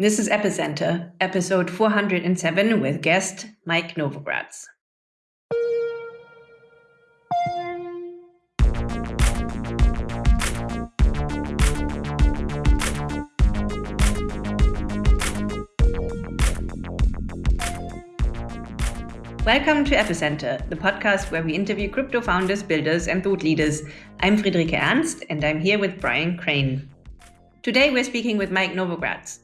This is Epicenter, episode 407 with guest Mike Novogratz. Welcome to Epicenter, the podcast where we interview crypto founders, builders, and thought leaders. I'm Friederike Ernst, and I'm here with Brian Crain. Today, we're speaking with Mike Novogratz.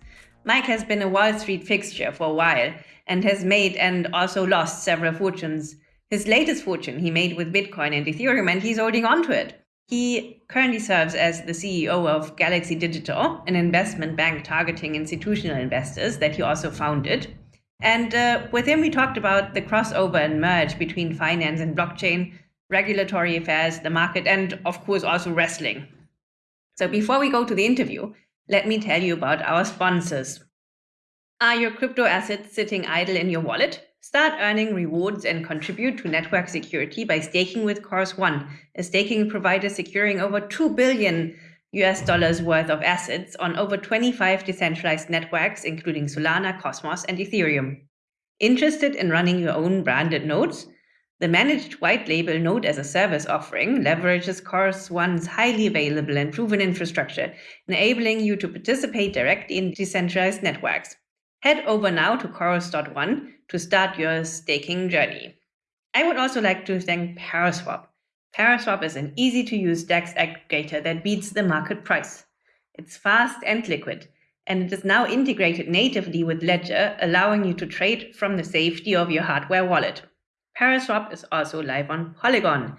Mike has been a Wall Street fixture for a while and has made and also lost several fortunes. His latest fortune he made with Bitcoin and Ethereum, and he's holding on to it. He currently serves as the CEO of Galaxy Digital, an investment bank targeting institutional investors that he also founded. And uh, with him, we talked about the crossover and merge between finance and blockchain, regulatory affairs, the market, and of course, also wrestling. So before we go to the interview, let me tell you about our sponsors. Are your crypto assets sitting idle in your wallet? Start earning rewards and contribute to network security by staking with Chorus One, a staking provider securing over 2 billion US dollars worth of assets on over 25 decentralized networks, including Solana, Cosmos, and Ethereum. Interested in running your own branded nodes? The managed white label node as a service offering leverages Chorus One's highly available and proven infrastructure, enabling you to participate directly in decentralized networks. Head over now to Chorus.one to start your staking journey. I would also like to thank Paraswap Paraswap is an easy to use DEX aggregator that beats the market price. It's fast and liquid, and it is now integrated natively with Ledger, allowing you to trade from the safety of your hardware wallet. Paraswap is also live on Polygon.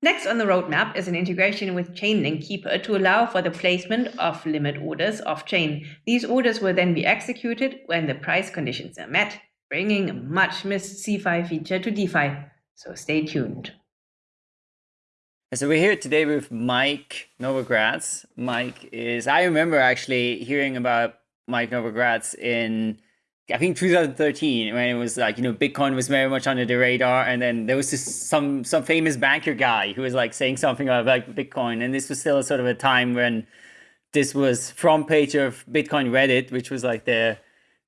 Next on the roadmap is an integration with Chainlink Keeper to allow for the placement of limit orders off-chain. These orders will then be executed when the price conditions are met, bringing a much missed CeFi feature to DeFi. So stay tuned. So we're here today with Mike Novogratz. Mike is, I remember actually hearing about Mike Novogratz in, I think 2013, when it was like, you know, Bitcoin was very much under the radar. And then there was some, some famous banker guy who was like saying something about Bitcoin. And this was still sort of a time when this was front page of Bitcoin Reddit, which was like the,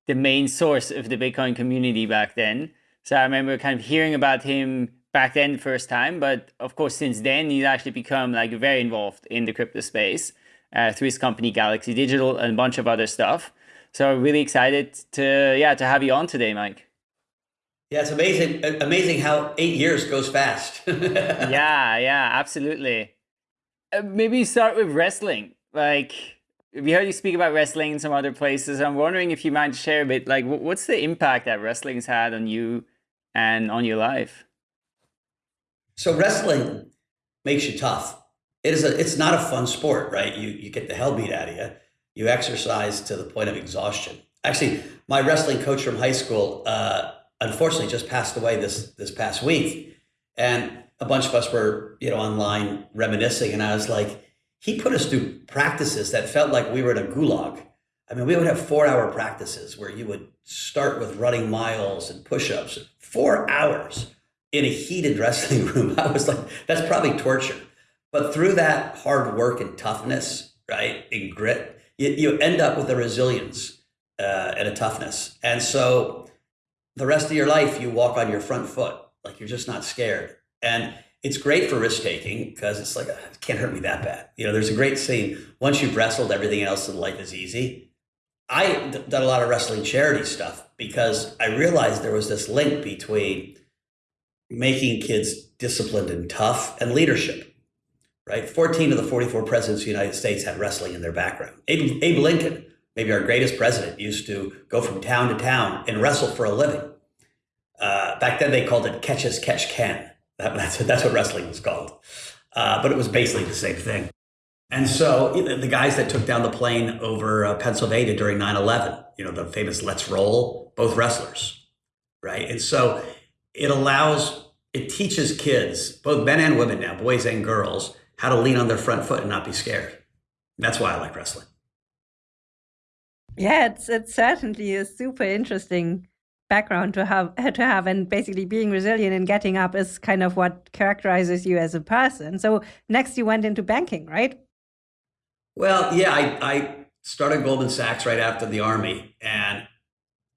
the main source of the Bitcoin community back then. So I remember kind of hearing about him back then the first time, but of course since then he's actually become like very involved in the crypto space uh, through his company Galaxy Digital and a bunch of other stuff. So really excited to yeah to have you on today, Mike. Yeah, it's amazing amazing how eight years goes fast. yeah, yeah, absolutely. Uh, maybe start with wrestling. Like we heard you speak about wrestling in some other places. I'm wondering if you might share a bit. Like, what's the impact that wrestling's had on you and on your life? So wrestling makes you tough. It is a, it's not a fun sport, right? You, you get the hell beat out of you. You exercise to the point of exhaustion. Actually, my wrestling coach from high school, uh, unfortunately just passed away this, this past week. And a bunch of us were, you know, online reminiscing. And I was like, he put us through practices that felt like we were in a gulag. I mean, we would have four hour practices where you would start with running miles and push-ups, four hours in a heated wrestling room. I was like, that's probably torture. But through that hard work and toughness, right, and grit, you, you end up with a resilience uh, and a toughness. And so the rest of your life, you walk on your front foot, like you're just not scared. And it's great for risk taking because it's like, it can't hurt me that bad. You know, there's a great scene. Once you've wrestled, everything else in life is easy. I done a lot of wrestling charity stuff because I realized there was this link between making kids disciplined and tough and leadership, right? 14 of the 44 presidents of the United States had wrestling in their background. Abe, Abe Lincoln, maybe our greatest president, used to go from town to town and wrestle for a living. Uh, back then they called it catch as catch can. That, that's, that's what wrestling was called. Uh, but it was basically the same thing. And so the guys that took down the plane over uh, Pennsylvania during 9-11, you know, the famous let's roll, both wrestlers, right? And so it allows, it teaches kids, both men and women now, boys and girls, how to lean on their front foot and not be scared. That's why I like wrestling. Yeah, it's it's certainly a super interesting background to have to have and basically being resilient and getting up is kind of what characterizes you as a person. So next you went into banking, right? Well, yeah, I I started Goldman Sachs right after the army, and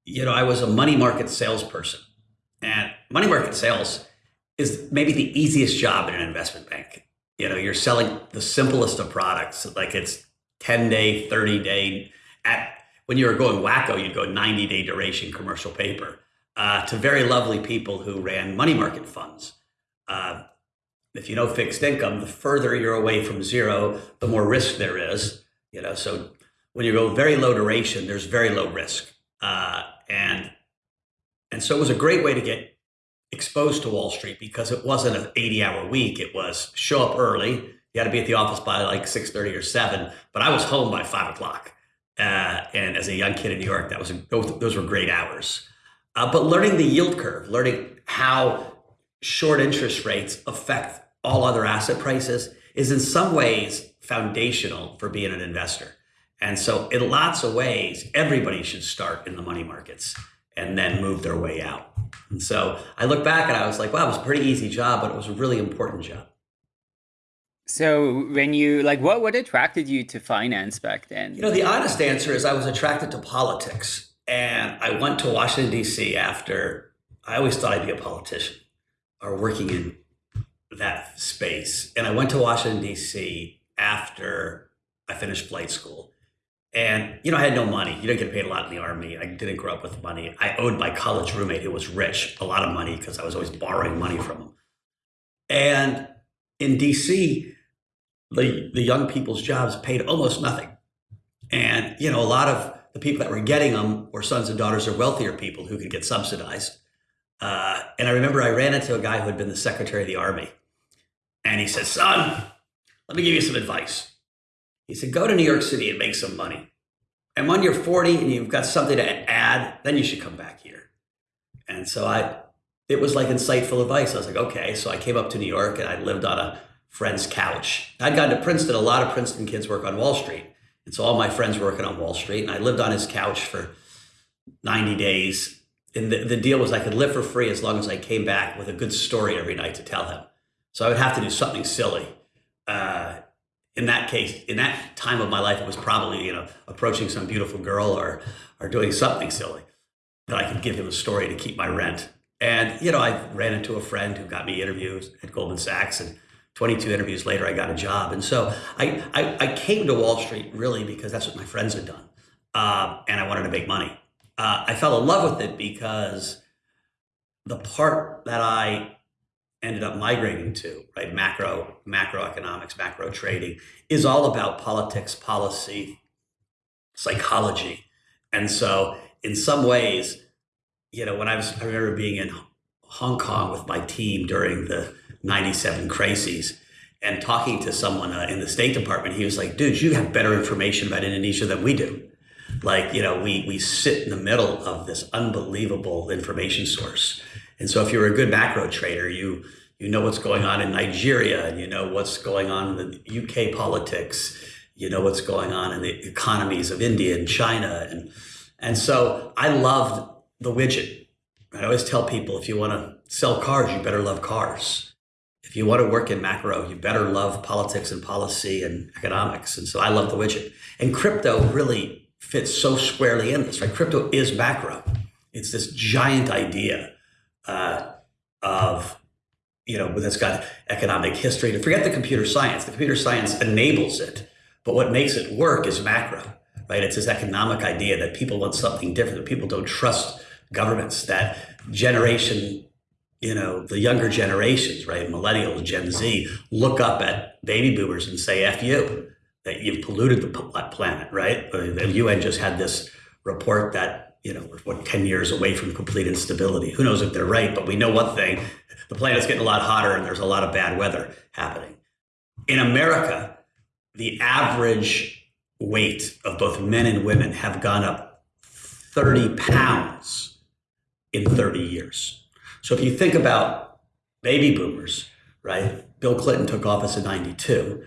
you know I was a money market salesperson, and money market sales is maybe the easiest job in an investment bank. You know, you're selling the simplest of products, like it's 10 day, 30 day. At when you were going wacko, you'd go 90 day duration commercial paper uh, to very lovely people who ran money market funds. Uh, if you know fixed income, the further you're away from zero, the more risk there is. You know, so when you go very low duration, there's very low risk, uh, and and so it was a great way to get exposed to Wall Street because it wasn't an 80 hour week. It was show up early. You had to be at the office by like 6:30 or 7, but I was home by five o'clock. Uh, and as a young kid in New York, that was those were great hours. Uh, but learning the yield curve, learning how short interest rates affect all other asset prices is in some ways foundational for being an investor. And so, in lots of ways, everybody should start in the money markets and then move their way out. And so, I look back and I was like, wow, it was a pretty easy job, but it was a really important job. So, when you like, what what attracted you to finance back then? You know, the honest answer is I was attracted to politics, and I went to Washington D.C. after. I always thought I'd be a politician or working in that space. And I went to Washington, D.C. after I finished flight school. And, you know, I had no money. You don't get paid a lot in the Army. I didn't grow up with money. I owed my college roommate, who was rich, a lot of money because I was always borrowing money from him. And in DC, the, the young people's jobs paid almost nothing. And, you know, a lot of the people that were getting them were sons and daughters of wealthier people who could get subsidized. Uh, and I remember I ran into a guy who had been the secretary of the army. And he said, Son, let me give you some advice. He said, Go to New York City and make some money. And when you're 40 and you've got something to add, then you should come back here. And so I, it was like insightful advice. I was like, okay. So I came up to New York and I lived on a friend's couch. I'd gone to Princeton. A lot of Princeton kids work on Wall Street. And so all my friends were working on Wall Street. And I lived on his couch for 90 days. And the, the deal was I could live for free as long as I came back with a good story every night to tell him. So I would have to do something silly. Uh, in that case, in that time of my life, it was probably you know approaching some beautiful girl or or doing something silly that I could give him a story to keep my rent. And you know, I ran into a friend who got me interviews at Goldman Sachs, and 22 interviews later, I got a job. And so I I, I came to Wall Street really because that's what my friends had done, uh, and I wanted to make money. Uh, I fell in love with it because the part that I ended up migrating to, right? Macro, macroeconomics, macro trading is all about politics, policy, psychology. And so in some ways, you know, when I was, I remember being in Hong Kong with my team during the 97 crises and talking to someone uh, in the State Department, he was like, dude, you have better information about Indonesia than we do. Like, you know, we, we sit in the middle of this unbelievable information source and so if you're a good macro trader, you you know what's going on in Nigeria and you know what's going on in the UK politics, you know what's going on in the economies of India and China and and so I loved the widget. I always tell people if you want to sell cars, you better love cars. If you want to work in macro, you better love politics and policy and economics. And so I love the widget. And crypto really fits so squarely in this, right? Crypto is macro. It's this giant idea uh, of you know that's got economic history. To forget the computer science, the computer science enables it, but what makes it work is macro, right? It's this economic idea that people want something different. That people don't trust governments. That generation, you know, the younger generations, right? Millennials, Gen Z, look up at baby boomers and say "f you." That you've polluted the planet, right? The UN just had this report that you know, we're what, 10 years away from complete instability. Who knows if they're right, but we know one thing the planet's getting a lot hotter and there's a lot of bad weather happening. In America, the average weight of both men and women have gone up 30 pounds in 30 years. So if you think about baby boomers, right? Bill Clinton took office in 92.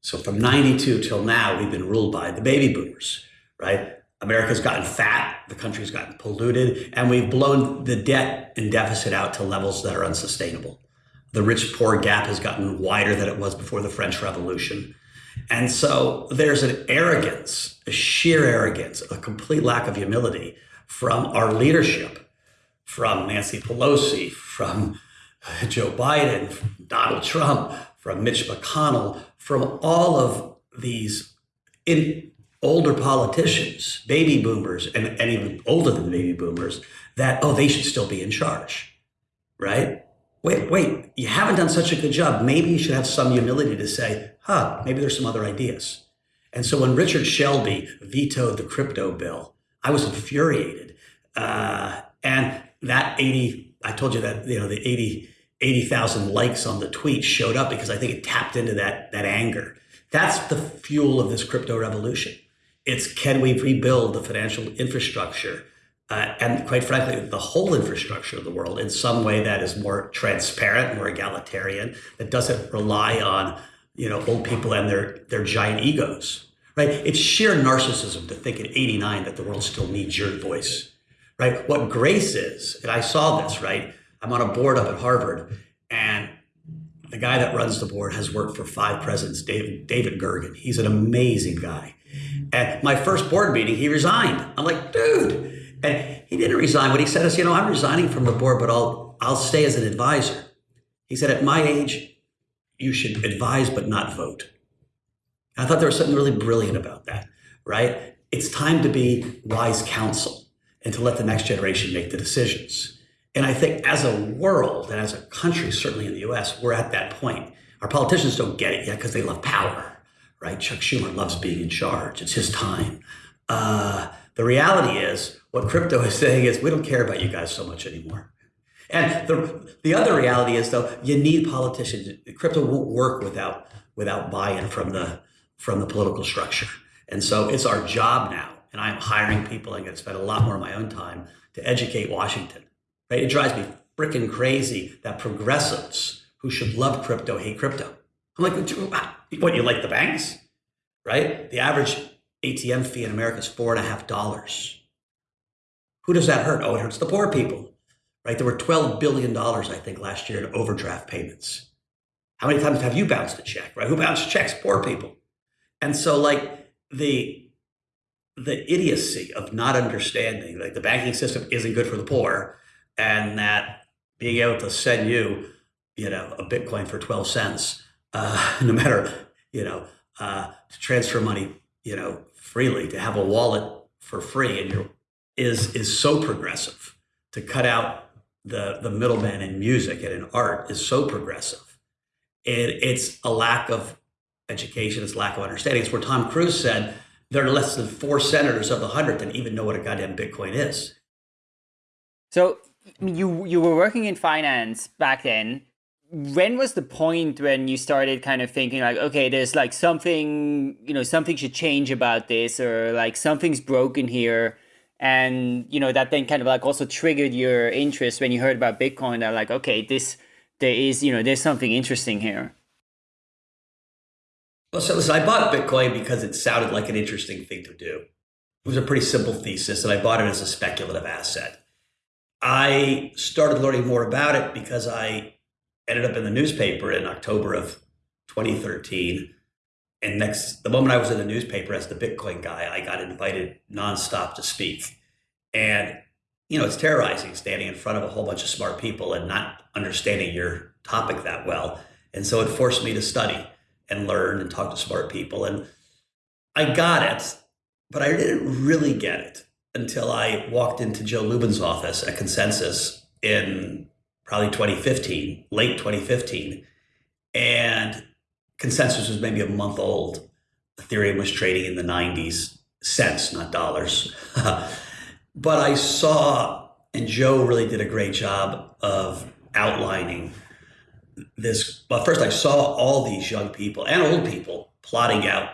So from 92 till now, we've been ruled by the baby boomers, right? America's gotten fat, the country's gotten polluted, and we've blown the debt and deficit out to levels that are unsustainable. The rich poor gap has gotten wider than it was before the French Revolution. And so there's an arrogance, a sheer arrogance, a complete lack of humility from our leadership, from Nancy Pelosi, from Joe Biden, from Donald Trump, from Mitch McConnell, from all of these in older politicians, baby boomers, and, and even older than baby boomers, that, oh, they should still be in charge, right? Wait, wait, you haven't done such a good job. Maybe you should have some humility to say, huh, maybe there's some other ideas. And so when Richard Shelby vetoed the crypto bill, I was infuriated. Uh, and that 80, I told you that, you know, the 80, 80,000 likes on the tweet showed up because I think it tapped into that, that anger. That's the fuel of this crypto revolution. It's can we rebuild the financial infrastructure uh, and quite frankly, the whole infrastructure of the world in some way that is more transparent, more egalitarian, that doesn't rely on you know old people and their their giant egos. Right? It's sheer narcissism to think at 89 that the world still needs your voice. Right? What grace is, and I saw this. Right? I'm on a board up at Harvard, and the guy that runs the board has worked for five presidents, David, David Gergen. He's an amazing guy. At my first board meeting, he resigned. I'm like, dude, and he didn't resign. What he said is, you know, I'm resigning from the board, but I'll I'll stay as an advisor. He said, at my age, you should advise but not vote. I thought there was something really brilliant about that, right? It's time to be wise counsel and to let the next generation make the decisions. And I think as a world and as a country, certainly in the US, we're at that point. Our politicians don't get it yet because they love power, right? Chuck Schumer loves being in charge. It's his time. Uh, the reality is, what crypto is saying is, we don't care about you guys so much anymore. And the, the other reality is, though, you need politicians. Crypto won't work without without buy-in from the from the political structure. And so it's our job now, and I'm hiring people. I'm going to spend a lot more of my own time to educate Washington. Right? It drives me freaking crazy that progressives who should love crypto hate crypto. I'm like, what? You like the banks, right? The average ATM fee in America is four and a half dollars. Who does that hurt? Oh, it hurts the poor people, right? There were $12 billion, I think, last year in overdraft payments. How many times have you bounced a check, right? Who bounced checks? Poor people. And so, like, the the idiocy of not understanding like the banking system isn't good for the poor and that being able to send you you know a bitcoin for 12 cents uh, no matter you know uh, to transfer money you know freely, to have a wallet for free, and your is is so progressive. To cut out the the middleman in music and in art is so progressive. It, it's a lack of education, it's lack of understanding. It's where Ted Cruz said there are less than four senators of the hundred that even know what a goddamn Bitcoin is. So you you were working in finance back then when was the point when you started kind of thinking like okay there's like something you know something should change about this or like something's broken here? And you know that then kind of like also triggered your interest when you heard about bitcoin that like okay this there is you know there's something interesting here. Well so listen i bought bitcoin because it sounded like an interesting thing to do. It was a pretty simple thesis and i bought it as a speculative asset. I started learning more about it because i ended up in the newspaper in October of 2013. And next, the moment I was in the newspaper as the Bitcoin guy, I got invited nonstop to speak. And, you know, it's terrorizing standing in front of a whole bunch of smart people and not understanding your topic that well. And so it forced me to study and learn and talk to smart people. And I got it, but I didn't really get it until I walked into Joe Lubin's office at ConsenSys in probably 2015, late 2015. And ConsenSys was maybe a month old. Ethereum was trading in the 90s, cents, not dollars. but I saw, and Joe really did a great job of outlining this. But first, I saw all these young people and old people plotting out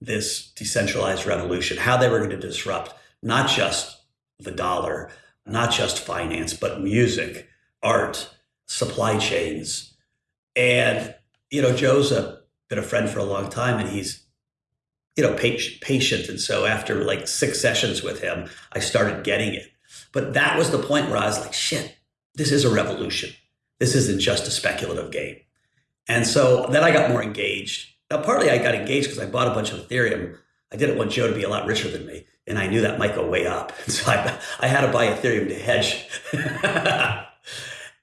this decentralized revolution, how they were going to disrupt not just the dollar, not just finance, but music, art, supply chains. And, you know, Joe's a, been a friend for a long time and he's, you know, patient. And so after like six sessions with him, I started getting it. But that was the point where I was like, shit, this is a revolution. This isn't just a speculative game. And so then I got more engaged. Now, partly I got engaged because I bought a bunch of Ethereum. I didn't want Joe to be a lot richer than me, and I knew that might go way up. So I, I had to buy Ethereum to hedge.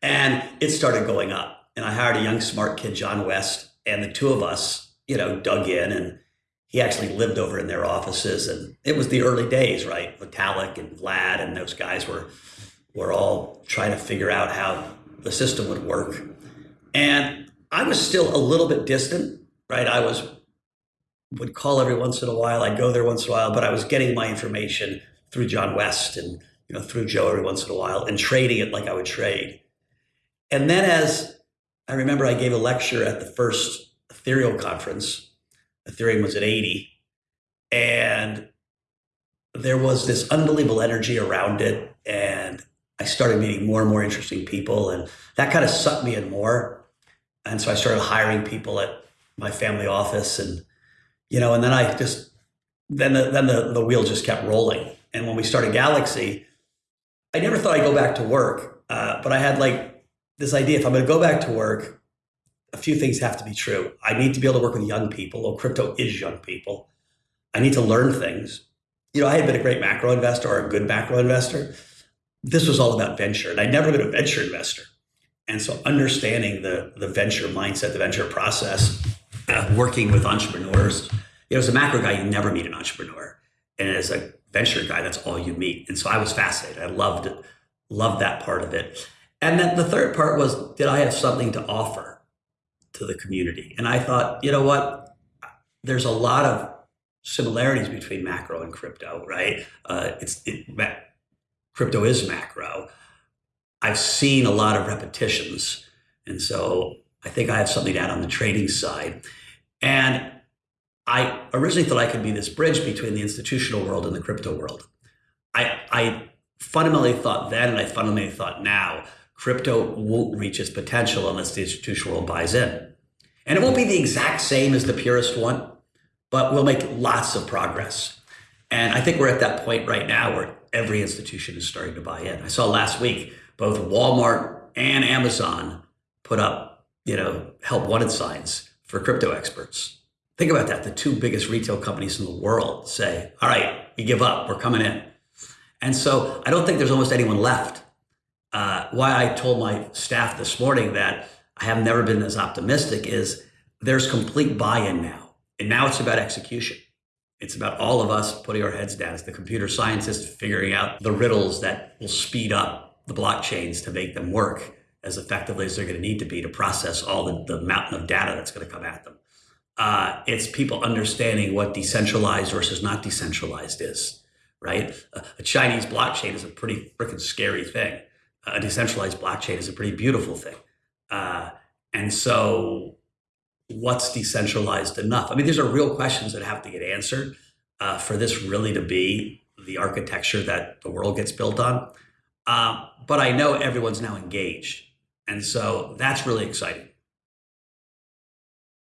and it started going up. And I hired a young, smart kid, John West, and the two of us, you know, dug in and he actually lived over in their offices. And it was the early days right? Vitalik and vlad and those guys were were all trying to figure out how the system would work. And i was still a little bit distant right? I was would call every once in a while. I'd go there once in a while but i was getting my information through john west and you know through joe every once in a while and trading it like i would trade and then as i remember i gave a lecture at the first ethereal conference Ethereum was at 80. And there was this unbelievable energy around it. And I started meeting more and more interesting people. And that kind of sucked me in more. And so I started hiring people at my family office. And, you know, and then I just, then the, then the, the wheel just kept rolling. And when we started Galaxy, I never thought I'd go back to work. Uh, but I had like this idea if I'm going to go back to work, a few things have to be true. I need to be able to work with young people. Well, crypto is young people. I need to learn things. You know, I had been a great macro investor or a good macro investor. This was all about venture, and I'd never been a venture investor. And so, understanding the the venture mindset, the venture process, uh, working with entrepreneurs. You know, as a macro guy, you never meet an entrepreneur, and as a venture guy, that's all you meet. And so, I was fascinated. I loved loved that part of it. And then the third part was, did I have something to offer? to the community. And I thought, you know what? There's a lot of similarities between macro and crypto, right? Uh, it's it, crypto is macro. I've seen a lot of repetitions, and so I think I have something to add on the trading side. And I originally thought I could be this bridge between the institutional world and the crypto world. I, I fundamentally thought then, and I fundamentally thought now crypto won't reach its potential unless the institutional world buys in. And it won't be the exact same as the purest one, but we'll make lots of progress. And I think we're at that point right now where every institution is starting to buy in. I saw last week both Walmart and Amazon put up, you know, help wanted signs for crypto experts. Think about that. The two biggest retail companies in the world say, all right, we give up, we're coming in. And so I don't think there's almost anyone left uh, why I told my staff this morning that I have never been as optimistic is there's complete buy-in now. And now it's about execution. It's about all of us putting our heads down as the computer scientists figuring out the riddles that will speed up the blockchains to make them work as effectively as they're going to need to be to process all the, the mountain of data that's going to come at them. Uh, it's people understanding what decentralized versus not decentralized is, right? A, a Chinese blockchain is a pretty freaking scary thing a decentralized blockchain is a pretty beautiful thing. Uh, and so, what's decentralized enough? I mean, these are real questions that have to get answered uh, for this really to be the architecture that the world gets built on. Uh, but I know everyone's now engaged. And so that's really exciting.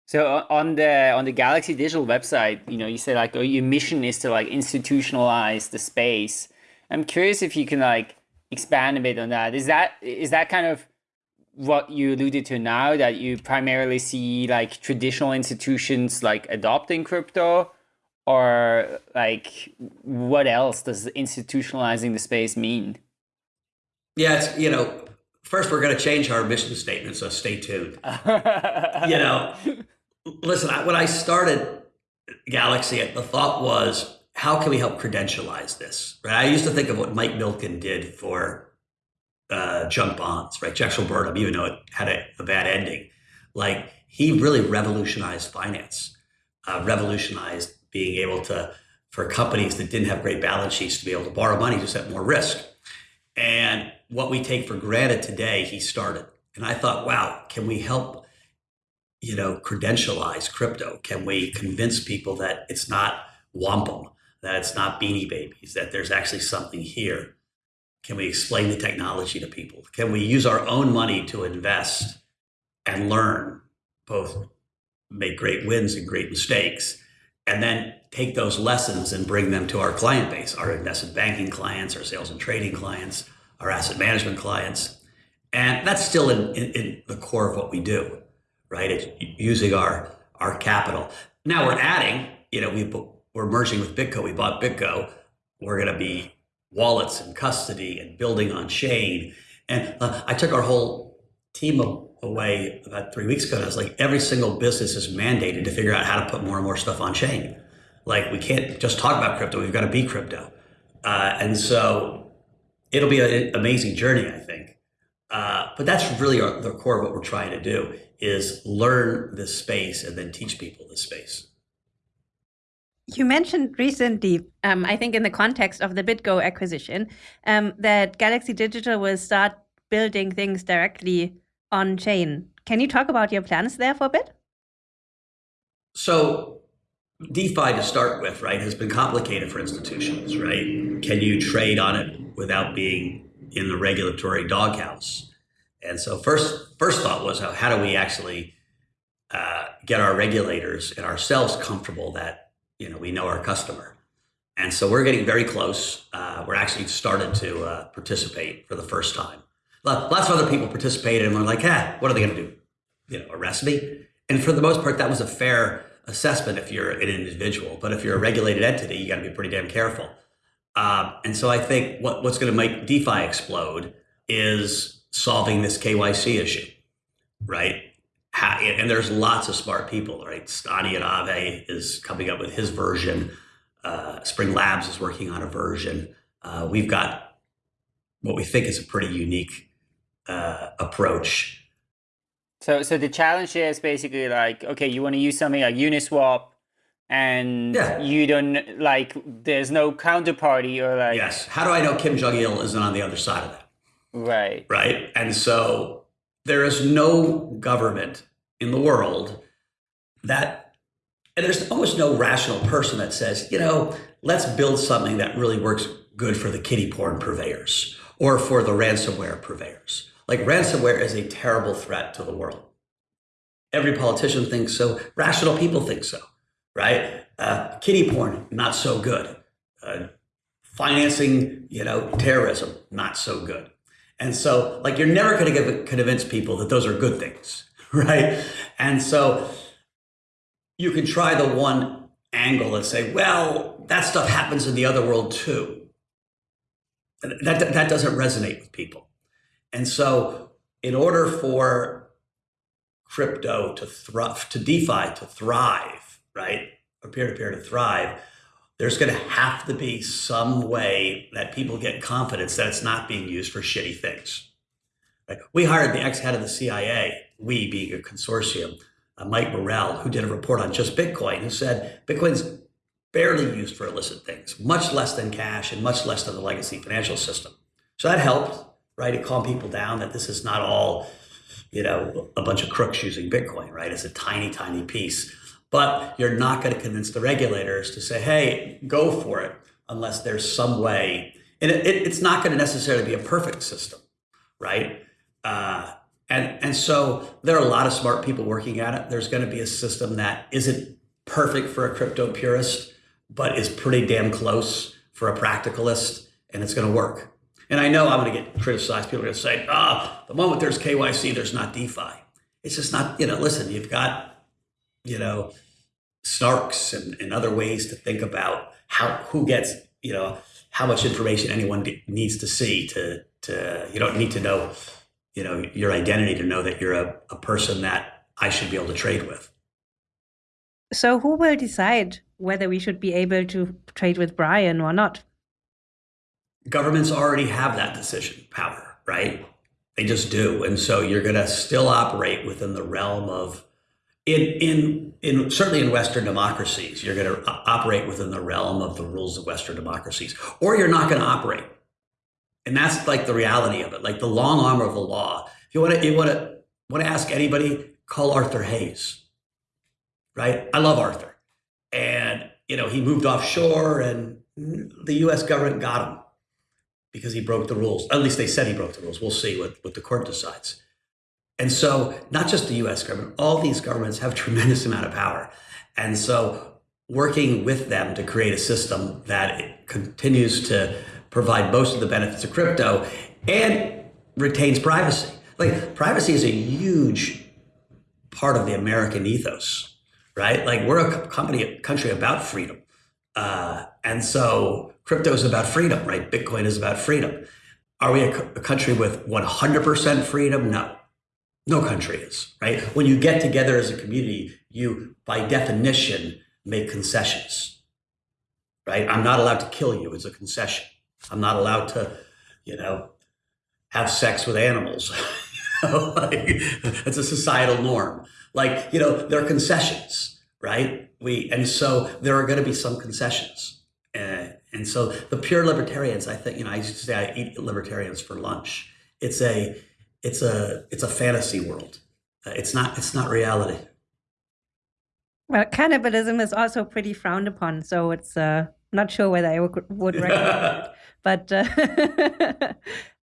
So on the on the Galaxy Digital website, you know, you said like oh, your mission is to like institutionalize the space. I'm curious if you can like expand a bit on that. Is that is that kind of what you alluded to now that you primarily see like traditional institutions like adopting crypto or like what else does institutionalizing the space mean? Yeah, it's you know, first we're going to change our mission statement, so stay tuned. you know, listen, when I started Galaxy, the thought was how can we help credentialize this? Right. I used to think of what Mike Milken did for uh, junk bonds, right? Drexel Burnham, even though it had a, a, bad ending, like he really revolutionized finance, uh, revolutionized being able to for companies that didn't have great balance sheets to be able to borrow money just at more risk. And what we take for granted today, he started. And I thought, wow, can we help, you know, credentialize crypto? Can we convince people that it's not wampum? That it's not beanie babies, that there's actually something here. Can we explain the technology to people? Can we use our own money to invest and learn, both make great wins and great mistakes, and then take those lessons and bring them to our client base, our investment banking clients, our sales and trading clients, our asset management clients. And that's still in, in, in the core of what we do, right? It's using our our capital. Now we're adding, you know, we we're merging with BitGo. We bought BitGo. We're going to be wallets and custody and building on chain. And uh, I took our whole team away about three weeks ago. And I was like, every single business is mandated to figure out how to put more and more stuff on chain. Like we can't just talk about crypto. We've got to be crypto. Uh, and so it'll be an amazing journey, I think. Uh, but that's really our, the core of what we're trying to do is learn this space and then teach people this space. You mentioned recently, um, I think in the context of the BitGo acquisition, um, that Galaxy Digital will start building things directly on chain. Can you talk about your plans there for a bit? So DeFi to start with, right, has been complicated for institutions, right? Can you trade on it without being in the regulatory doghouse? And so first, first thought was how, how do we actually uh, get our regulators and ourselves comfortable that you know we know our customer, and so we're getting very close. Uh, we're actually started to uh, participate for the first time. Lots of other people participated and were like, "Ah, what are they going to do? You know, arrest me?" And for the most part, that was a fair assessment if you're an individual. But if you're a regulated entity, you got to be pretty damn careful. Um, and so I think what, what's going to make DeFi explode is solving this KYC issue, right? And there's lots of smart people, right? Stani at Aave is coming up with his version. Uh, Spring Labs is working on a version. Uh, we've got what we think is a pretty unique uh, approach. So, so the challenge is basically like, okay, you want to use something like Uniswap, and yeah. you don't like. There's no counterparty or like. Yes. How do I know Kim Jong Il isn't on the other side of that? Right. Right. And so there is no government in the world that, and there's almost no rational person that says, you know, let's build something that really works good for the kitty porn purveyors or for the ransomware purveyors. Like ransomware is a terrible threat to the world. Every politician thinks so. Rational people think so, right? Uh, kitty porn, not so good. Uh, financing, you know, terrorism, not so good. And so, like, you're never going to convince people that those are good things, right? And so, you can try the one angle and say, well, that stuff happens in the other world too. That, that doesn't resonate with people. And so, in order for crypto to thrive, to DeFi to thrive, right, or peer to peer to thrive, there's going to have to be some way that people get confidence that it's not being used for shitty things. Like we hired the ex head of the CIA, we being a consortium, uh, Mike Morell, who did a report on just Bitcoin, who said Bitcoin's barely used for illicit things, much less than cash and much less than the legacy financial system. So that helped, right? It calmed people down that this is not all, you know, a bunch of crooks using Bitcoin, right? It's a tiny, tiny piece but you're not going to convince the regulators to say, hey, go for it, unless there's some way. And it, it, it's not going to necessarily be a perfect system, right? Uh, and, and so there are a lot of smart people working at it. There's going to be a system that isn't perfect for a crypto purist, but is pretty damn close for a practicalist, and it's going to work. And I know I'm going to get criticized. People are going to say, ah, oh, the moment there's KYC, there's not DeFi. It's just not, you know, listen, you've got you know, snarks and, and other ways to think about how who gets, you know, how much information anyone needs to see to to you don't need to know, you know, your identity to know that you're a, a person that I should be able to trade with. So who will decide whether we should be able to trade with Brian or not? Governments already have that decision power, right? They just do. And so you're going to still operate within the realm of in in in certainly in Western democracies, you're going to operate within the realm of the rules of Western democracies, or you're not going to operate. And that's like the reality of it, like the long arm of the law. If you want to, you want to want to ask anybody, call Arthur Hayes. Right? I love Arthur, and you know he moved offshore, and the U.S. government got him because he broke the rules. At least they said he broke the rules. We'll see what what the court decides. And so, not just the US government, all these governments have tremendous amount of power. And so, working with them to create a system that continues to provide most of the benefits of crypto and retains privacy. Like, privacy is a huge part of the American ethos, right? Like we're a company, a country about freedom. Uh, and so crypto is about freedom, right? Bitcoin is about freedom. Are we a, a country with 100% freedom? No. No country is, right? When you get together as a community, you, by definition, make concessions, right? I'm not allowed to kill you as a concession. I'm not allowed to, you know, have sex with animals. it's a societal norm. Like, you know, there are concessions, right? We and so there are going to be some concessions. Uh, and so the pure libertarians, I think, you know, I used to say I eat libertarians for lunch. It's a it's a it's a fantasy world. Uh, it's not it's not reality. Well, cannibalism is also pretty frowned upon, so it's uh, not sure whether I would, would recommend it. But uh,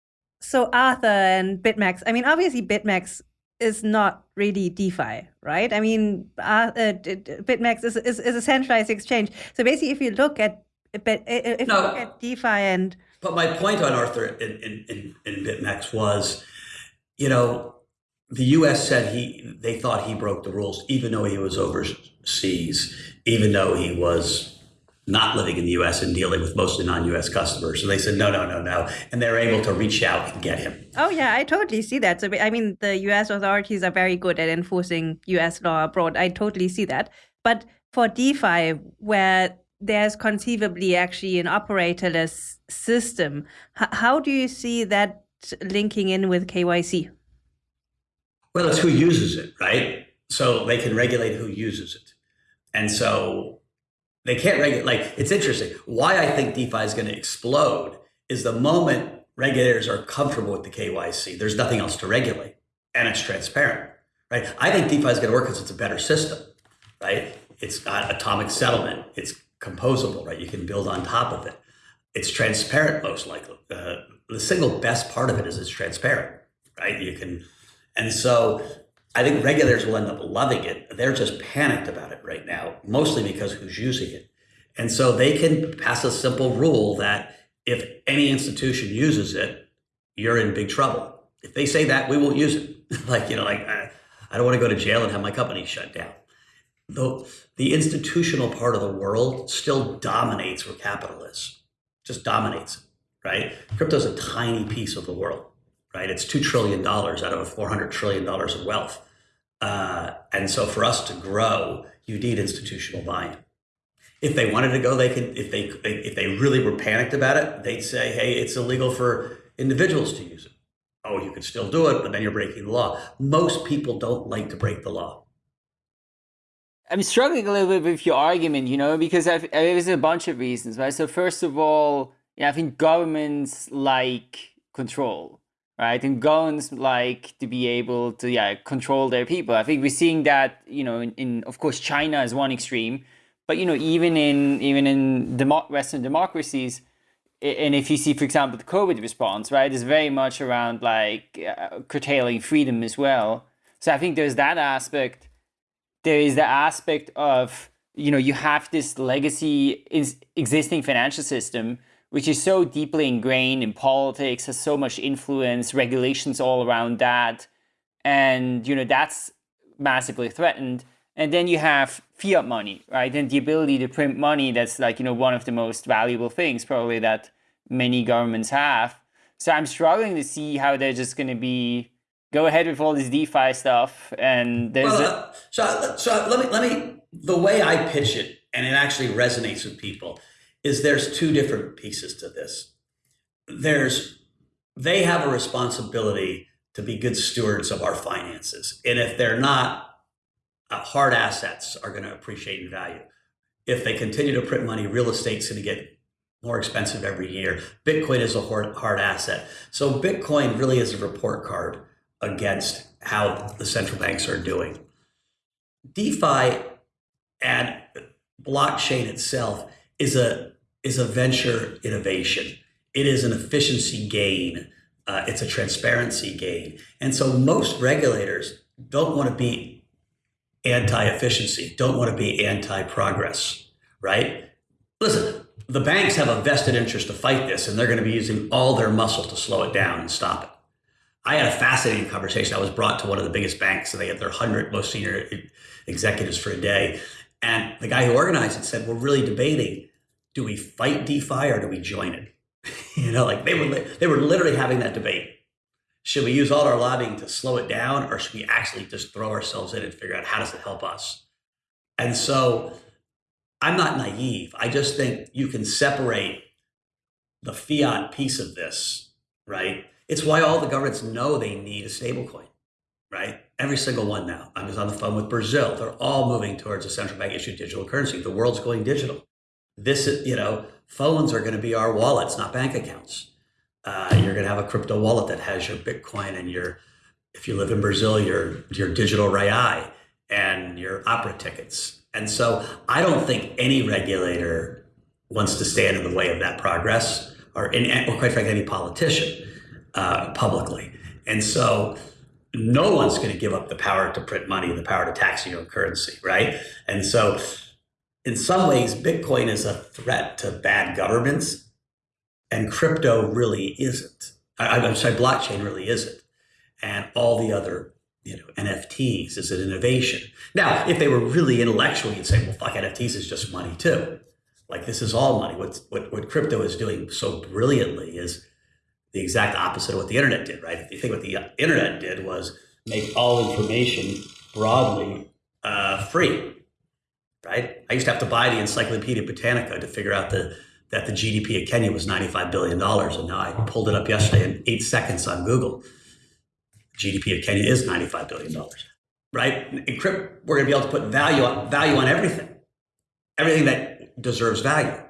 so Arthur and BitMEX. I mean, obviously BitMEX is not really DeFi, right? I mean, uh, BitMEX is, is, is a centralized exchange. So basically, if you look at if no, you look at DeFi and but my point on Arthur in, in, in, in BitMEX was, you know, the U.S. said he they thought he broke the rules, even though he was overseas, even though he was not living in the U.S. and dealing with mostly non-U.S. customers. So they said no, no, no, no, and they're able to reach out and get him. Oh yeah, I totally see that. So I mean, the U.S. authorities are very good at enforcing U.S. law abroad. I totally see that. But for DeFi, where there's conceivably actually an operatorless system, how do you see that linking in with KYC? Well, it's who uses it, right? So they can regulate who uses it. And so they can't regulate, like, it's interesting. Why I think DeFi is going to explode is the moment regulators are comfortable with the KYC, there's nothing else to regulate and it's transparent, right? I think DeFi is going to work because it's a better system, right? It's got atomic settlement. It's composable, right? You can build on top of it. It's transparent, most likely. Uh, the single best part of it is it's transparent, right? You can, and so I think regulators will end up loving it. They're just panicked about it right now, mostly because who's using it. And so they can pass a simple rule that if any institution uses it, you're in big trouble. If they say that, we won't use it. like, you know, like, I, I don't want to go to jail and have my company shut down. Though the institutional part of the world still dominates where capital is, just dominates, right? Crypto's a tiny piece of the world right? It's $2 trillion out of a $400 trillion of wealth. Uh, and so for us to grow, you need institutional buy-in. If they wanted to go, they could, if they, if they really were panicked about it, they'd say, hey, it's illegal for individuals to use it. Oh, you could still do it, but then you're breaking the law. Most people don't like to break the law. I'm struggling a little bit with your argument, you know, because I've, there's a bunch of reasons, right? So first of all, yeah, I think governments like control right? And governments like to be able to yeah control their people. I think we're seeing that you know in, in of course China is one extreme, but you know even in even in demo Western democracies, and if you see for example the COVID response, right, is very much around like uh, curtailing freedom as well. So I think there's that aspect. There is the aspect of you know you have this legacy is existing financial system which is so deeply ingrained in politics, has so much influence, regulations all around that. And, you know, that's massively threatened. And then you have fiat money, right? And the ability to print money that's like, you know, one of the most valuable things probably that many governments have. So I'm struggling to see how they're just going to be go ahead with all this DeFi stuff. And there's well, uh, so so let me let me the way I pitch it, and it actually resonates with people is there's two different pieces to this. There's they have a responsibility to be good stewards of our finances. And if they're not, uh, hard assets are going to appreciate in value. If they continue to print money, real estate's going to get more expensive every year. Bitcoin is a hard, hard asset. So Bitcoin really is a report card against how the central banks are doing. DeFi and blockchain itself is a is a venture innovation. It is an efficiency gain. Uh, it's a transparency gain. And so most regulators don't want to be anti-efficiency, don't want to be anti-progress, right? Listen, the banks have a vested interest to fight this, and they're going to be using all their muscle to slow it down and stop it. I had a fascinating conversation. I was brought to one of the biggest banks, and they had their hundred most senior executives for a day. And the guy who organized it said, "We're really debating: do we fight DeFi or do we join it?" you know, like they were they were literally having that debate. Should we use all our lobbying to slow it down, or should we actually just throw ourselves in and figure out how does it help us? And so, I'm not naive. I just think you can separate the fiat piece of this, right? It's why all the governments know they need a stablecoin, right? Every single one now. I was on the phone with Brazil. They're all moving towards a central bank issued digital currency. The world's going digital. This is, you know, phones are going to be our wallets, not bank accounts. Uh, you're going to have a crypto wallet that has your Bitcoin and your, if you live in Brazil, your your digital real and your opera tickets. And so I don't think any regulator wants to stand in the way of that progress, or, in, or quite frankly, any politician uh, publicly. And so no one's going to give up the power to print money, the power to tax your own currency, right? And so in some ways, Bitcoin is a threat to bad governments, and crypto really isn't. I, am sorry, blockchain really isn't. And all the other, you know, NFTs is an innovation. Now, if they were really intellectual, you'd say, well, fuck, NFTs is just money too. Like this is all money. What's, what, what crypto is doing so brilliantly is the exact opposite of what the internet did, right? If you think what the internet did was make all information broadly uh, free, right? I used to have to buy the Encyclopedia Britannica to figure out the that the GDP of Kenya was $95 billion. And now I pulled it up yesterday in eight seconds on Google. GDP of Kenya is $95 billion, right? In crypt, we're going to be able to put value on, value on everything, everything that deserves value.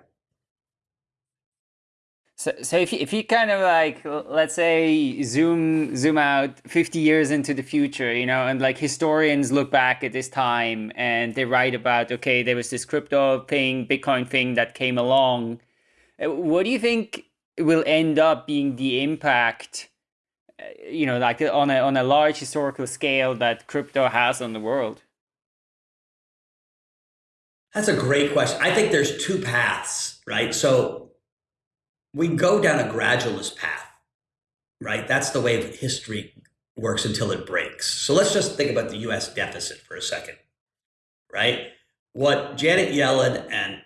So, so if you, if you kind of like let's say zoom zoom out 50 years into the future, you know, and like historians look back at this time and they write about okay, there was this crypto thing, Bitcoin thing that came along. Uh, what do you think will end up being the impact, uh, you know, like on a on a large historical scale that crypto has on the world? That's a great question. I think there's two paths, right? So we go down a gradualist path, right? That's the way history works until it breaks. So let's just think about the US deficit for a second, right? What Janet Yellen and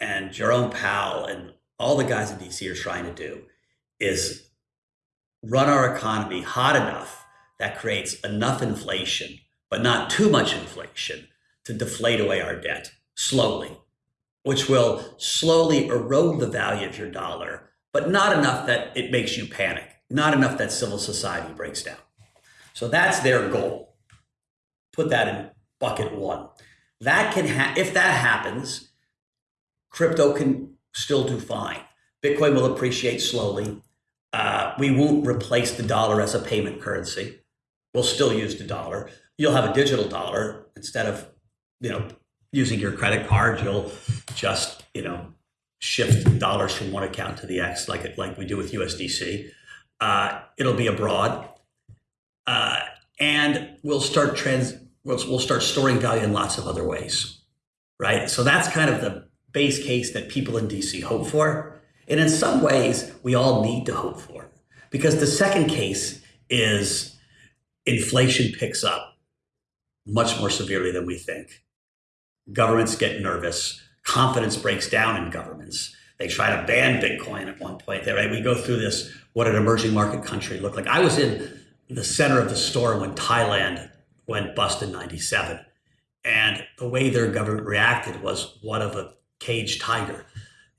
and Jerome Powell and all the guys in DC are trying to do is run our economy hot enough that creates enough inflation, but not too much inflation to deflate away our debt slowly which will slowly erode the value of your dollar, but not enough that it makes you panic, not enough that civil society breaks down. So that's their goal. Put that in bucket one. That can ha- if that happens, crypto can still do fine. Bitcoin will appreciate slowly. Uh, we won't replace the dollar as a payment currency. We'll still use the dollar. You'll have a digital dollar instead of, you know, using your credit card, you'll just, you know, shift dollars from one account to the X like it, like we do with USDC. Uh, it'll be abroad. Uh, and we'll start trans we'll, we'll start storing value in lots of other ways. Right. So that's kind of the base case that people in DC hope for. And in some ways, we all need to hope for. Because the second case is inflation picks up much more severely than we think governments get nervous. Confidence breaks down in governments. They try to ban Bitcoin at one point. Right? We go through this. What an emerging market country looked like. I was in the center of the storm when Thailand went bust in '97, and the way their government reacted was one of a caged tiger.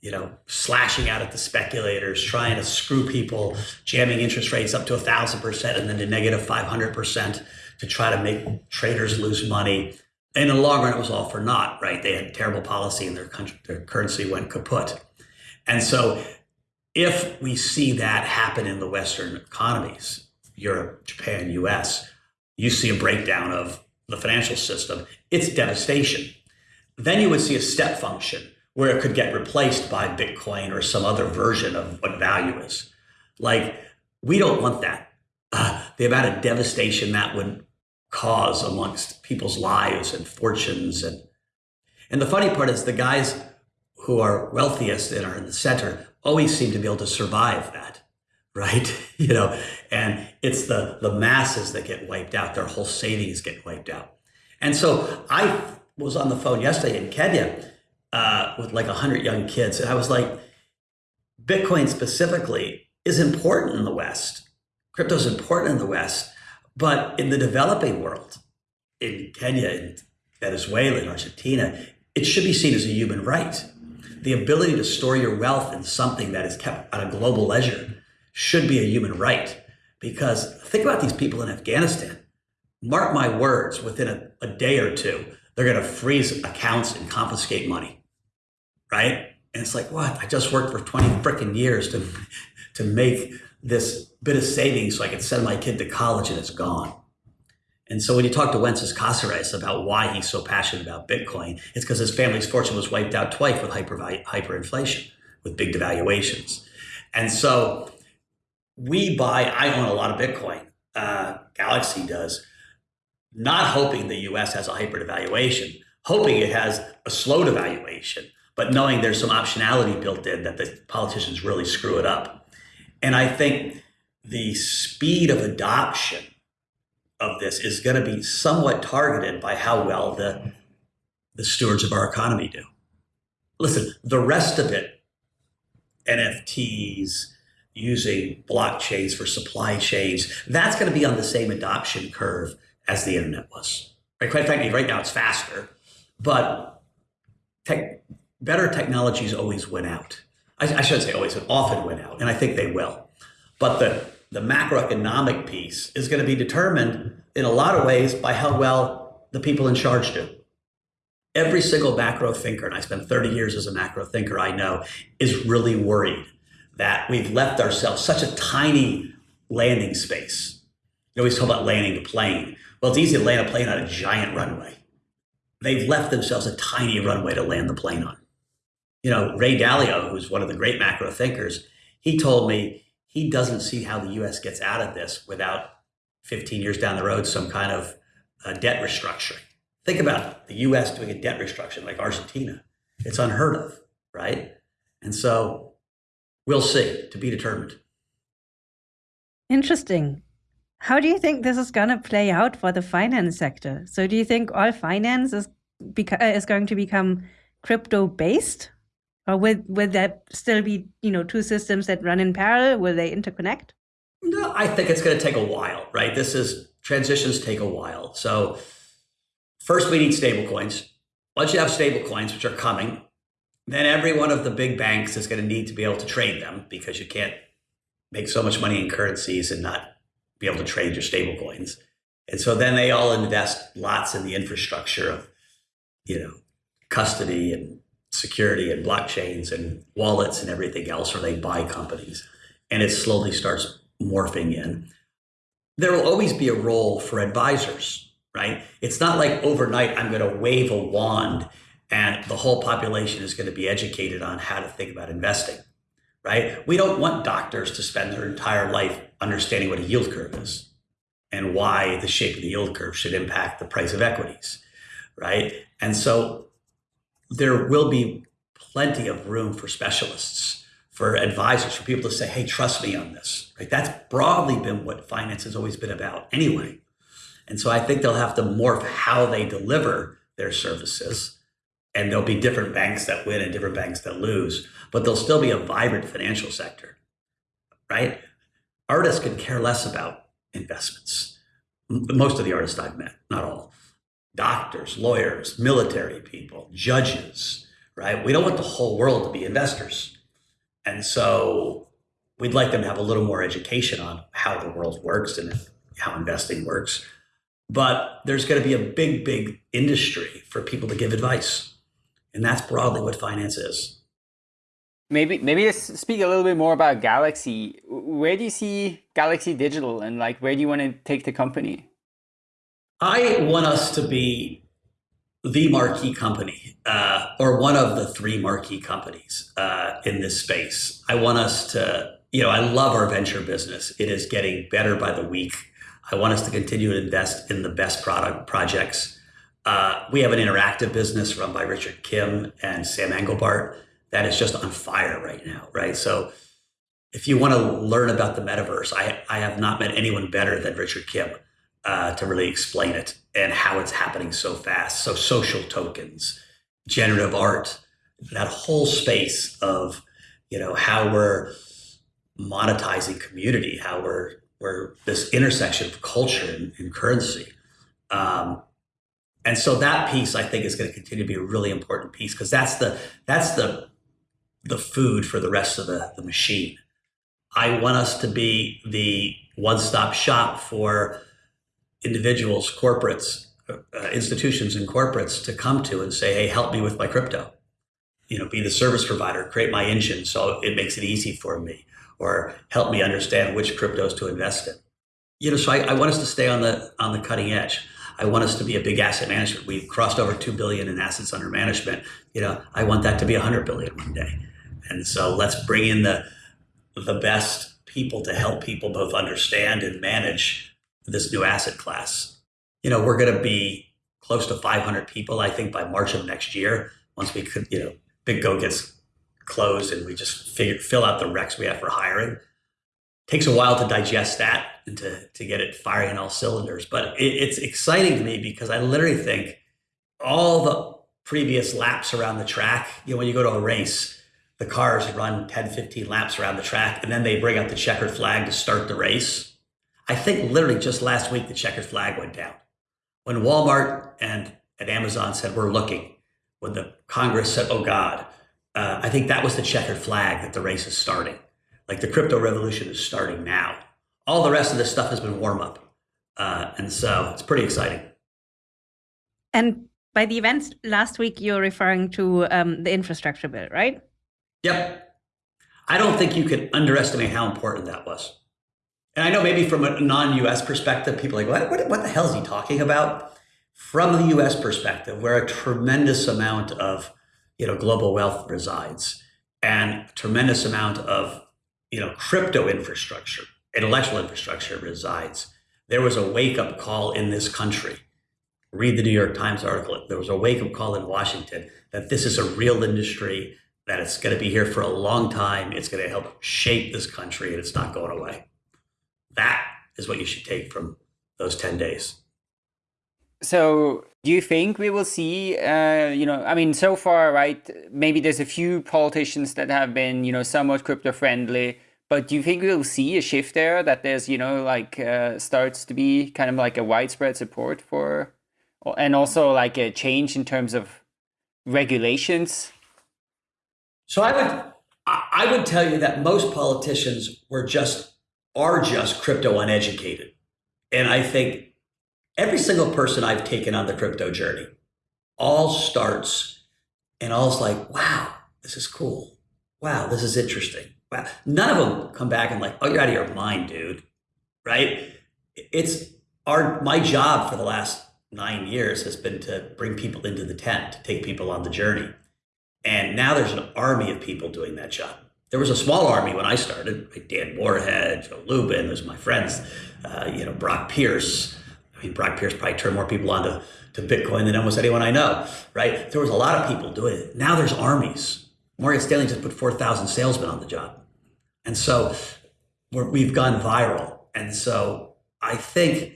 You know, slashing out at the speculators, trying to screw people, jamming interest rates up to a thousand percent and then to negative five hundred percent to try to make traders lose money in the long run, it was all for naught, right? They had terrible policy and their country, their currency went kaput. And so if we see that happen in the Western economies, Europe, Japan, US, you see a breakdown of the financial system, it's devastation. Then you would see a step function where it could get replaced by Bitcoin or some other version of what value is. Like, we don't want that. Uh, the amount of devastation that would cause amongst people's lives and fortunes and and the funny part is the guys who are wealthiest and are in the center always seem to be able to survive that right? you know, and it's the the masses that get wiped out. Their whole savings get wiped out. And so I was on the phone yesterday in Kenya uh, with like hundred young kids, and I was like, Bitcoin specifically is important in the West. Crypto is important in the West, but in the developing world, in Kenya, in Venezuela, in Argentina, it should be seen as a human right. The ability to store your wealth in something that is kept on a global ledger should be a human right. Because think about these people in Afghanistan. Mark my words, within a, a day or two, they're going to freeze accounts and confiscate money. Right? And it's like, what? I just worked for 20 freaking years to, to make this bit of savings so I could send my kid to college and it's gone. And so when you talk to Wences Casares about why he's so passionate about Bitcoin, it's because his family's fortune was wiped out twice with hyper, hyperinflation, with big devaluations. And so we buy, I own a lot of Bitcoin. Uh, Galaxy does, not hoping the US has a hyper devaluation, hoping it has a slow devaluation, but knowing there's some optionality built in that the politicians really screw it up. And I think the speed of adoption of this is going to be somewhat targeted by how well the, the stewards of our economy do. Listen, the rest of it, NFTs, using blockchains for supply chains, that's going to be on the same adoption curve as the internet was. Right? Quite frankly, right now it's faster, but tech, better technologies always win out. I, I shouldn't say always, but often win out, and I think they will. But the the macroeconomic piece is going to be determined in a lot of ways by how well the people in charge do. Every single macro thinker, and I spent 30 years as a macro thinker, I know, is really worried that we've left ourselves such a tiny landing space. You always talk about landing a plane. Well, it's easy to land a plane on a giant runway. They've left themselves a tiny runway to land the plane on. You know, Ray Dalio, who's one of the great macro thinkers, he told me he doesn't see how the U.S. gets out of this without 15 years down the road some kind of uh, debt restructuring. Think about the U.S. doing a debt restructuring like Argentina. It's unheard of, right? And so we'll see. To be determined. Interesting. How do you think this is going to play out for the finance sector? So, do you think all finance is is going to become crypto based, or will will there still be you know two systems that run in parallel? Will they interconnect? No, I think it's going to take a while, right? This is transitions take a while. So first we need stablecoins. Once you have stablecoins, which are coming, then every one of the big banks is going to need to be able to trade them because you can't make so much money in currencies and not be able to trade your stablecoins. And so then they all invest lots in the infrastructure of, you know, custody and security and blockchains and wallets and everything else, or they buy companies. And it slowly starts morphing in. There will always be a role for advisors, right? It's not like overnight I'm going to wave a wand and the whole population is going to be educated on how to think about investing, right? We don't want doctors to spend their entire life understanding what a yield curve is and why the shape of the yield curve should impact the price of equities, right? And so there will be plenty of room for specialists, for advisors, for people to say, hey, trust me on this. Right? That's broadly been what finance has always been about anyway. And so I think they'll have to morph how they deliver their services. And there'll be different banks that win and different banks that lose, but there'll still be a vibrant financial sector, right? Artists can care less about investments. Most of the artists I've met, not all doctors, lawyers, military people, judges, right? We don't want the whole world to be investors. And so we'd like them to have a little more education on how the world works and how investing works. But there's going to be a big, big industry for people to give advice. And that's broadly what finance is. Maybe maybe let's speak a little bit more about Galaxy. Where do you see Galaxy Digital and like where do you want to take the company? I want us to be the marquee company uh, or one of the three marquee companies uh, in this space. I want us to, you know, I love our venture business. It is getting better by the week. I want us to continue to invest in the best product projects. Uh, we have an interactive business run by Richard Kim and Sam Englebardt that is just on fire right now, right? So if you want to learn about the metaverse, I, I have not met anyone better than Richard Kim uh, to really explain it and how it's happening so fast. So, social tokens, generative art, that whole space of, you know, how we're monetizing community, how we're, we're this intersection of culture and, and currency. Um, and so that piece, I think, is going to continue to be a really important piece because that's the that's the the food for the rest of the, the machine. I want us to be the one-stop shop for individuals, corporates, uh, institutions, and corporates to come to and say, "Hey, help me with my crypto." You know, be the service provider, create my engine so it makes it easy for me, or help me understand which cryptos to invest in. You know, so I, I want us to stay on the on the cutting edge. I want us to be a big asset management. We've crossed over two billion in assets under management. You know, I want that to be a hundred billion one day. And so let's bring in the the best people to help people both understand and manage this new asset class. You know, we're going to be close to 500 people, I think, by March of next year. Once we could, you know, BitGo gets closed and we just figure, fill out the recs we have for hiring. Takes a while to digest that and to, to get it firing on all cylinders. But it, it's exciting to me because I literally think all the previous laps around the track, you know, when you go to a race, the cars run 10, 15 laps around the track, and then they bring out the checkered flag to start the race. I think literally just last week, the checkered flag went down. When Walmart and, and Amazon said, we're looking, when the Congress said, oh God, uh, I think that was the checkered flag that the race is starting. Like the crypto revolution is starting now. All the rest of this stuff has been warm up. Uh, and so it's pretty exciting. And by the events last week, you're referring to um, the infrastructure bill, right? Yep. I don't think you can underestimate how important that was. And I know maybe from a non-US perspective, people are like, what, what, what the hell is he talking about? From the US perspective, where a tremendous amount of you know, global wealth resides and tremendous amount of you know, crypto infrastructure, intellectual infrastructure resides. There was a wake-up call in this country. Read the New York Times article. There was a wake-up call in Washington that this is a real industry that it's going to be here for a long time. It's going to help shape this country and it's not going away. That is what you should take from those 10 days. So do you think we will see, uh, you know, I mean, so far, right, maybe there's a few politicians that have been, you know, somewhat crypto friendly, but do you think we'll see a shift there that there's, you know, like uh, starts to be kind of like a widespread support for, and also like a change in terms of regulations so I would I would tell you that most politicians were just are just crypto uneducated. And I think every single person I've taken on the crypto journey all starts and all's like, wow, this is cool. Wow, this is interesting. Wow. None of them come back and like, oh, you're out of your mind, dude. Right? It's our my job for the last nine years has been to bring people into the tent, to take people on the journey. And now there's an army of people doing that job. There was a small army when I started, like Dan Morehead, Joe Lubin, those are my friends, uh, you know, Brock Pierce. I mean, Brock Pierce probably turned more people on to, to Bitcoin than almost anyone I know, right? There was a lot of people doing it. Now there's armies. Morgan Stanley just put 4,000 salesmen on the job. And so we have gone viral. And so I think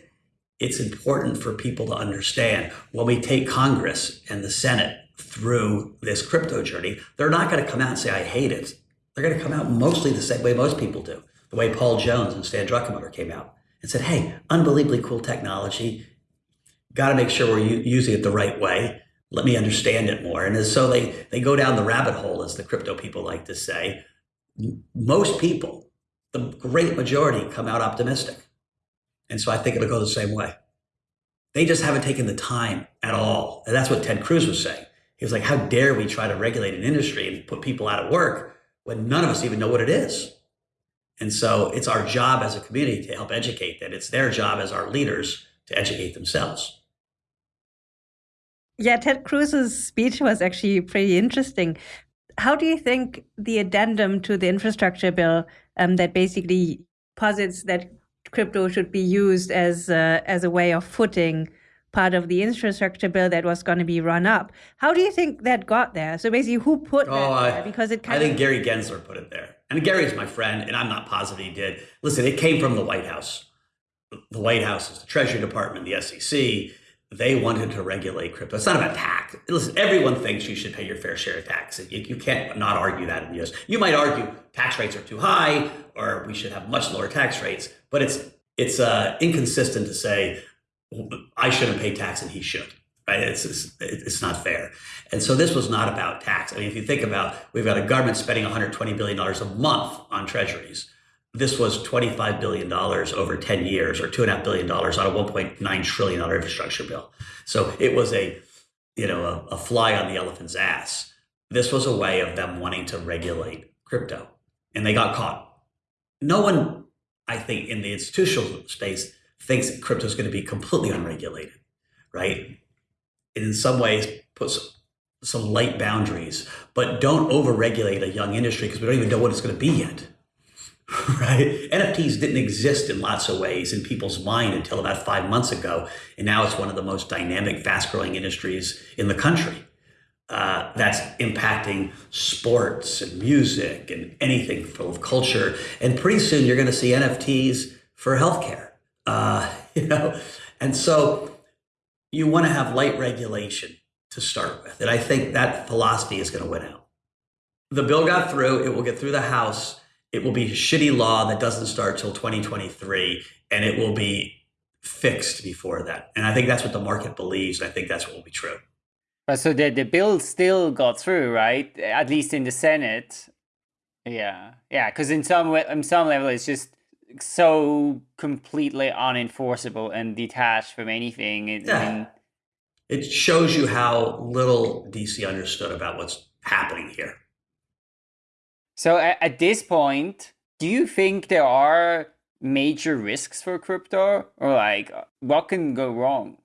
it's important for people to understand when we take Congress and the Senate through this crypto journey, they're not going to come out and say, I hate it. They're going to come out mostly the same way most people do, the way Paul Jones and Stan Druckenmiller came out and said, hey, unbelievably cool technology. Got to make sure we're using it the right way. Let me understand it more. And so they, they go down the rabbit hole, as the crypto people like to say. Most people, the great majority, come out optimistic. And so I think it'll go the same way. They just haven't taken the time at all. And that's what Ted Cruz was saying. He was like, how dare we try to regulate an industry and put people out of work when none of us even know what it is? And so it's our job as a community to help educate that. It's their job as our leaders to educate themselves. Yeah, Ted Cruz's speech was actually pretty interesting. How do you think the addendum to the infrastructure bill um, that basically posits that crypto should be used as a, as a way of footing part of the infrastructure bill that was going to be run up. How do you think that got there? So basically, who put oh, that there? Because it I think of... Gary Gensler put it there. And Gary's my friend, and I'm not positive he did. Listen, it came from the White House. The White House is the Treasury Department, the SEC. They wanted to regulate crypto. It's not about tax. Listen, everyone thinks you should pay your fair share of tax. You, you can't not argue that in the US. You might argue tax rates are too high, or we should have much lower tax rates, but it's it's uh, inconsistent to say I shouldn't pay tax and he should. Right? It's, it's, it's not fair. And so this was not about tax. I mean, if you think about, we've got a government spending 120 billion dollars a month on treasuries. This was 25 billion dollars over 10 years, or two and a half billion dollars on a 1.9 trillion dollar infrastructure bill. So it was a, you know, a, a fly on the elephant's ass. This was a way of them wanting to regulate crypto, and they got caught. No one, I think, in the institutional space thinks crypto is going to be completely unregulated, right? It in some ways puts some light boundaries, but don't overregulate a young industry because we don't even know what it's going to be yet. right? NFTs didn't exist in lots of ways in people's mind until about five months ago. And now it's one of the most dynamic, fast growing industries in the country. Uh, that's impacting sports and music and anything full of culture. And pretty soon you're going to see NFTs for healthcare uh, you know, and so you want to have light regulation to start with. And I think that philosophy is going to win out. The bill got through, it will get through the House. It will be a shitty law that doesn't start till 2023, and it will be fixed before that. And I think that's what the market believes. And I think that's what will be true. But so the, the bill still got through, right? At least in the Senate. Yeah. Yeah. Because in some way, in some level, it's just so completely unenforceable and detached from anything. It, yeah. I mean, it shows you how little DC understood about what's happening here. So at, at this point, do you think there are major risks for crypto or like what can go wrong?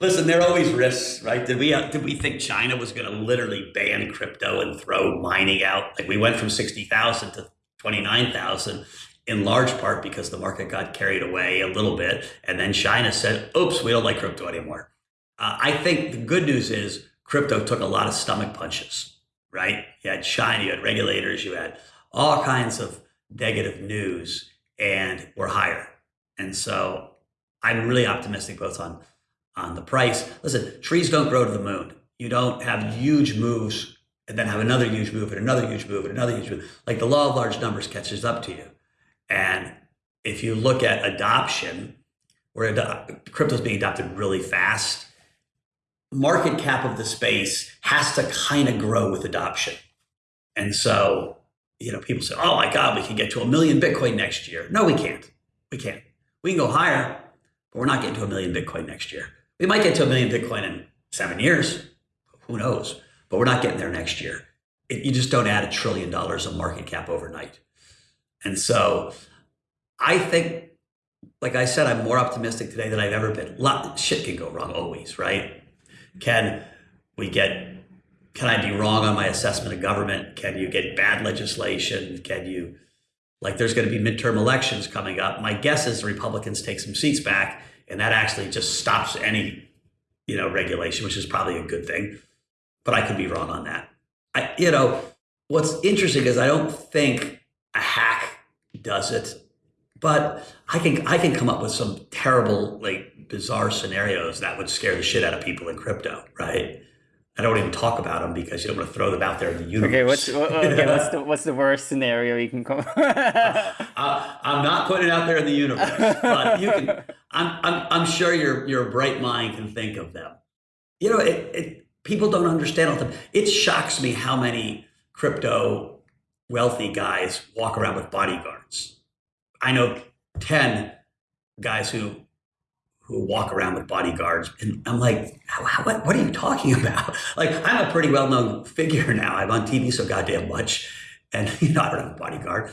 Listen, there are always risks, right? Did we uh, did we think China was going to literally ban crypto and throw mining out? Like we went from sixty thousand to twenty nine thousand, in large part because the market got carried away a little bit. And then China said, oops, we don't like crypto anymore. Uh, I think the good news is crypto took a lot of stomach punches, right? You had China, you had regulators, you had all kinds of negative news, and we're higher. And so I'm really optimistic both on, on the price. Listen, trees don't grow to the moon. You don't have huge moves and then have another huge move and another huge move and another huge move. Like the law of large numbers catches up to you. And if you look at adoption, where ad- crypto is being adopted really fast, market cap of the space has to kind of grow with adoption. And so, you know, people say, oh my God, we can get to a million Bitcoin next year. No, we can't. We can't. We can go higher, but we're not getting to a million Bitcoin next year. We might get to a million Bitcoin in seven years. Who knows? But we're not getting there next year. It, you just don't add a trillion dollars of market cap overnight. And so I think, like I said, I'm more optimistic today than I've ever been. Lot, shit can go wrong always, right? Can we get, can I be wrong on my assessment of government? Can you get bad legislation? Can you, like there's going to be midterm elections coming up. My guess is the Republicans take some seats back and that actually just stops any, you know, regulation, which is probably a good thing. But I could be wrong on that. I, you know, what's interesting is I don't think a hack does it. But I can I can come up with some terrible, like bizarre scenarios that would scare the shit out of people in crypto, right? I don't even talk about them because you don't want to throw them out there in the universe. Okay, what's okay, what's the what's the worst scenario you can come? uh, I'm not putting it out there in the universe, but you can. I'm I'm I'm sure your your bright mind can think of them. You know, it, it people don't understand all the. It shocks me how many crypto wealthy guys walk around with bodyguards. I know 10 guys who who walk around with bodyguards and I'm like, what, what are you talking about? Like, I'm a pretty well-known figure now. I'm on TV so goddamn much. And, you know, I don't have a bodyguard.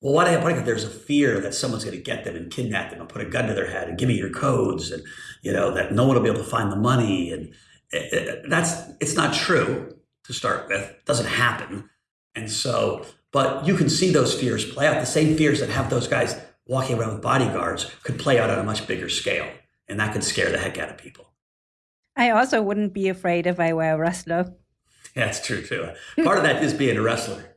Well, why do I have a bodyguard? There's a fear that someone's going to get them and kidnap them and put a gun to their head and give me your codes and, you know, that no one will be able to find the money. And it, it, that's, it's not true to start with. It doesn't happen. And so, but you can see those fears play out. The same fears that have those guys walking around with bodyguards could play out on a much bigger scale. and that could scare the heck out of people. I also wouldn't be afraid if I were a wrestler. Yeah, that's true too. Part of that is being a wrestler.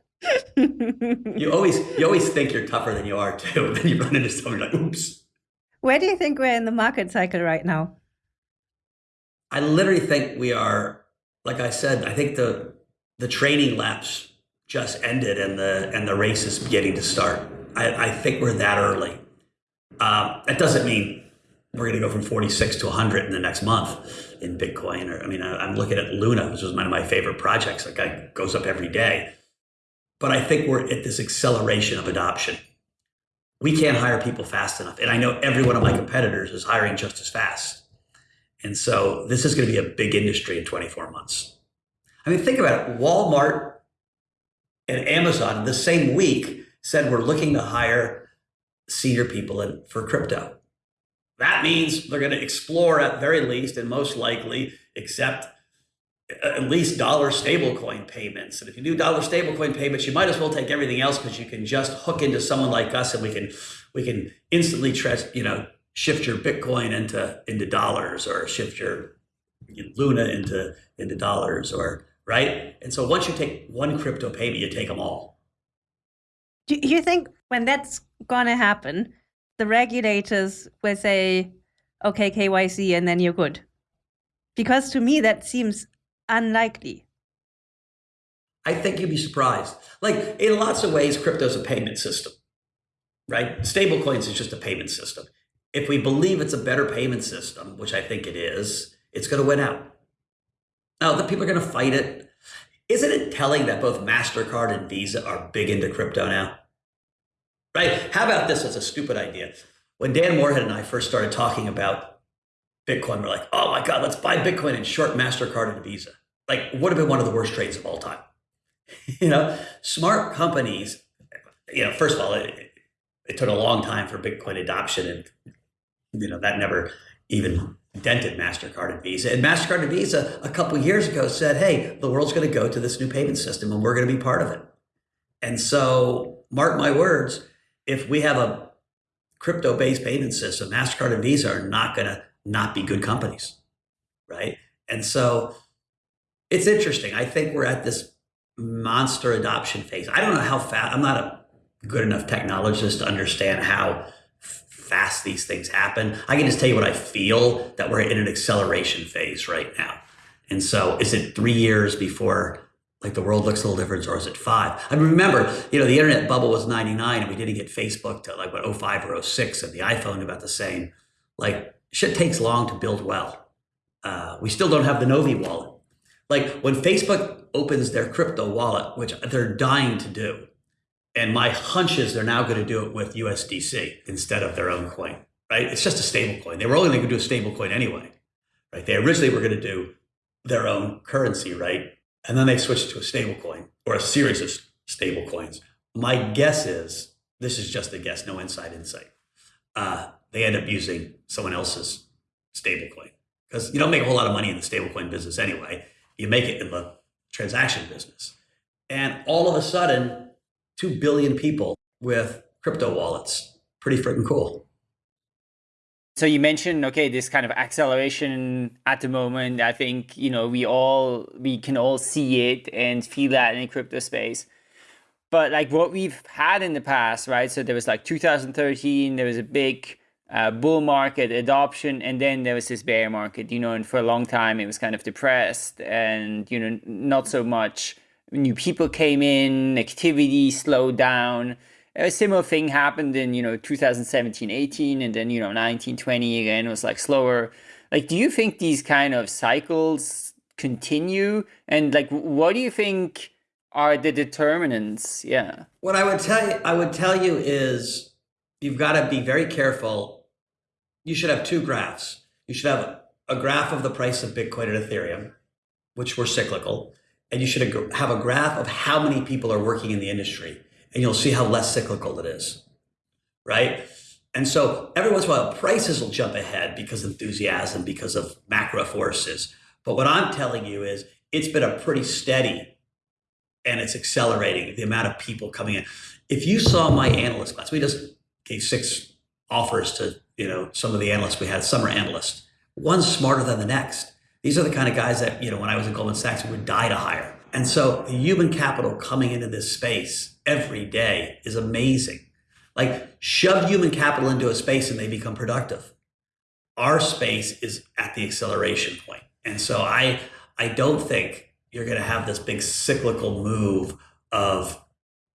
you always you always think you're tougher than you are too. And then you run into someone like, oops. Where do you think we're in the market cycle right now? I literally think we are, like I said, I think the the training laps just ended and the and the race is beginning to start. I, I think we're that early. Um, that doesn't mean we're going to go from 46 to 100 in the next month in Bitcoin. Or I mean, I, am looking at Luna, which is one of my favorite projects. That guy goes up every day. But I think we're at this acceleration of adoption. We can't hire people fast enough, and I know every one of my competitors is hiring just as fast. And so this is going to be a big industry in 24 months. I mean, think about it. Walmart and Amazon the same week said we're looking to hire senior people in, for crypto. That means they're going to explore at very least and most likely accept uh, at least dollar stablecoin payments. And if you do dollar stablecoin payments, you might as well take everything else because you can just hook into someone like us and we can we can instantly you know shift your Bitcoin into into dollars or shift your Luna into into dollars or right. And so once you take one crypto payment, you take them all. Do you think when that's gonna happen, the regulators will say, okay, KYC, and then you're good. Because to me, that seems unlikely. I think you'd be surprised. Like in lots of ways, crypto is a payment system, right? Stablecoins is just a payment system. If we believe it's a better payment system, which I think it is, it's going to win out. Now, the people are going to fight it. Isn't it telling that both MasterCard and Visa are big into crypto now? right? How about this as a stupid idea? When Dan Morehead and I first started talking about Bitcoin, we're like, oh my God, let's buy Bitcoin and short MasterCard and Visa. Like, would have been one of the worst trades of all time. you know, smart companies, you know, first of all, it, it took a long time for Bitcoin adoption and, you know, that never even dented MasterCard and Visa. And MasterCard and Visa a couple years ago said, hey, the world's going to go to this new payment system and we're going to be part of it. And so, mark my words, if we have a crypto based payment system, MasterCard and Visa are not going to not be good companies. Right. And so it's interesting. I think we're at this monster adoption phase. I don't know how fast, I'm not a good enough technologist to understand how fast these things happen. I can just tell you what I feel that we're in an acceleration phase right now. And so is it three years before like the world looks a little different, or is it five? I mean, remember, you know, the internet bubble was 99 and we didn't get Facebook to like what 05 or 06 and the iPhone about the same. Like shit takes long to build well. Uh, we still don't have the Novi wallet. Like when Facebook opens their crypto wallet, which they're dying to do, and my hunch is they're now going to do it with USDC instead of their own coin, right? It's just a stable coin. They were only going to do a stable coin anyway, right? They originally were going to do their own currency, right? and then they switched to a stable coin or a series of stable coins. My guess is this is just a guess, no inside insight. Uh, they end up using someone else's stable coin because you don't make a whole lot of money in the stablecoin business anyway. You make it in the transaction business. And all of a sudden, 2 billion people with crypto wallets. Pretty freaking cool. So you mentioned okay this kind of acceleration at the moment. I think you know we all we can all see it and feel that in the crypto space. But like what we've had in the past, right? So there was like 2013, there was a big uh, bull market adoption, and then there was this bear market. You know, and for a long time it was kind of depressed, and you know not so much new people came in, activity slowed down. A similar thing happened in you know 2017 18 and then you know 19 20 again was like slower. Like do you think these kind of cycles continue? And like what do you think are the determinants? Yeah. What i would tell you i would tell you is you've got to be very careful. You should have two graphs. You should have a graph of the price of bitcoin and ethereum which were cyclical and you should have a graph of how many people are working in the industry and you'll see how less cyclical it is, right? And so every once in a while, prices will jump ahead because of enthusiasm, because of macro forces. But what I'm telling you is it's been a pretty steady and it's accelerating the amount of people coming in. If you saw my analyst class, we just gave six offers to you know, some of the analysts we had, summer analysts. One's smarter than the next. These are the kind of guys that, you know, when I was at Goldman Sachs, we would die to hire. And so human capital coming into this space every day is amazing. Like shove human capital into a space and they become productive. Our space is at the acceleration point. And so I I don't think you're going to have this big cyclical move of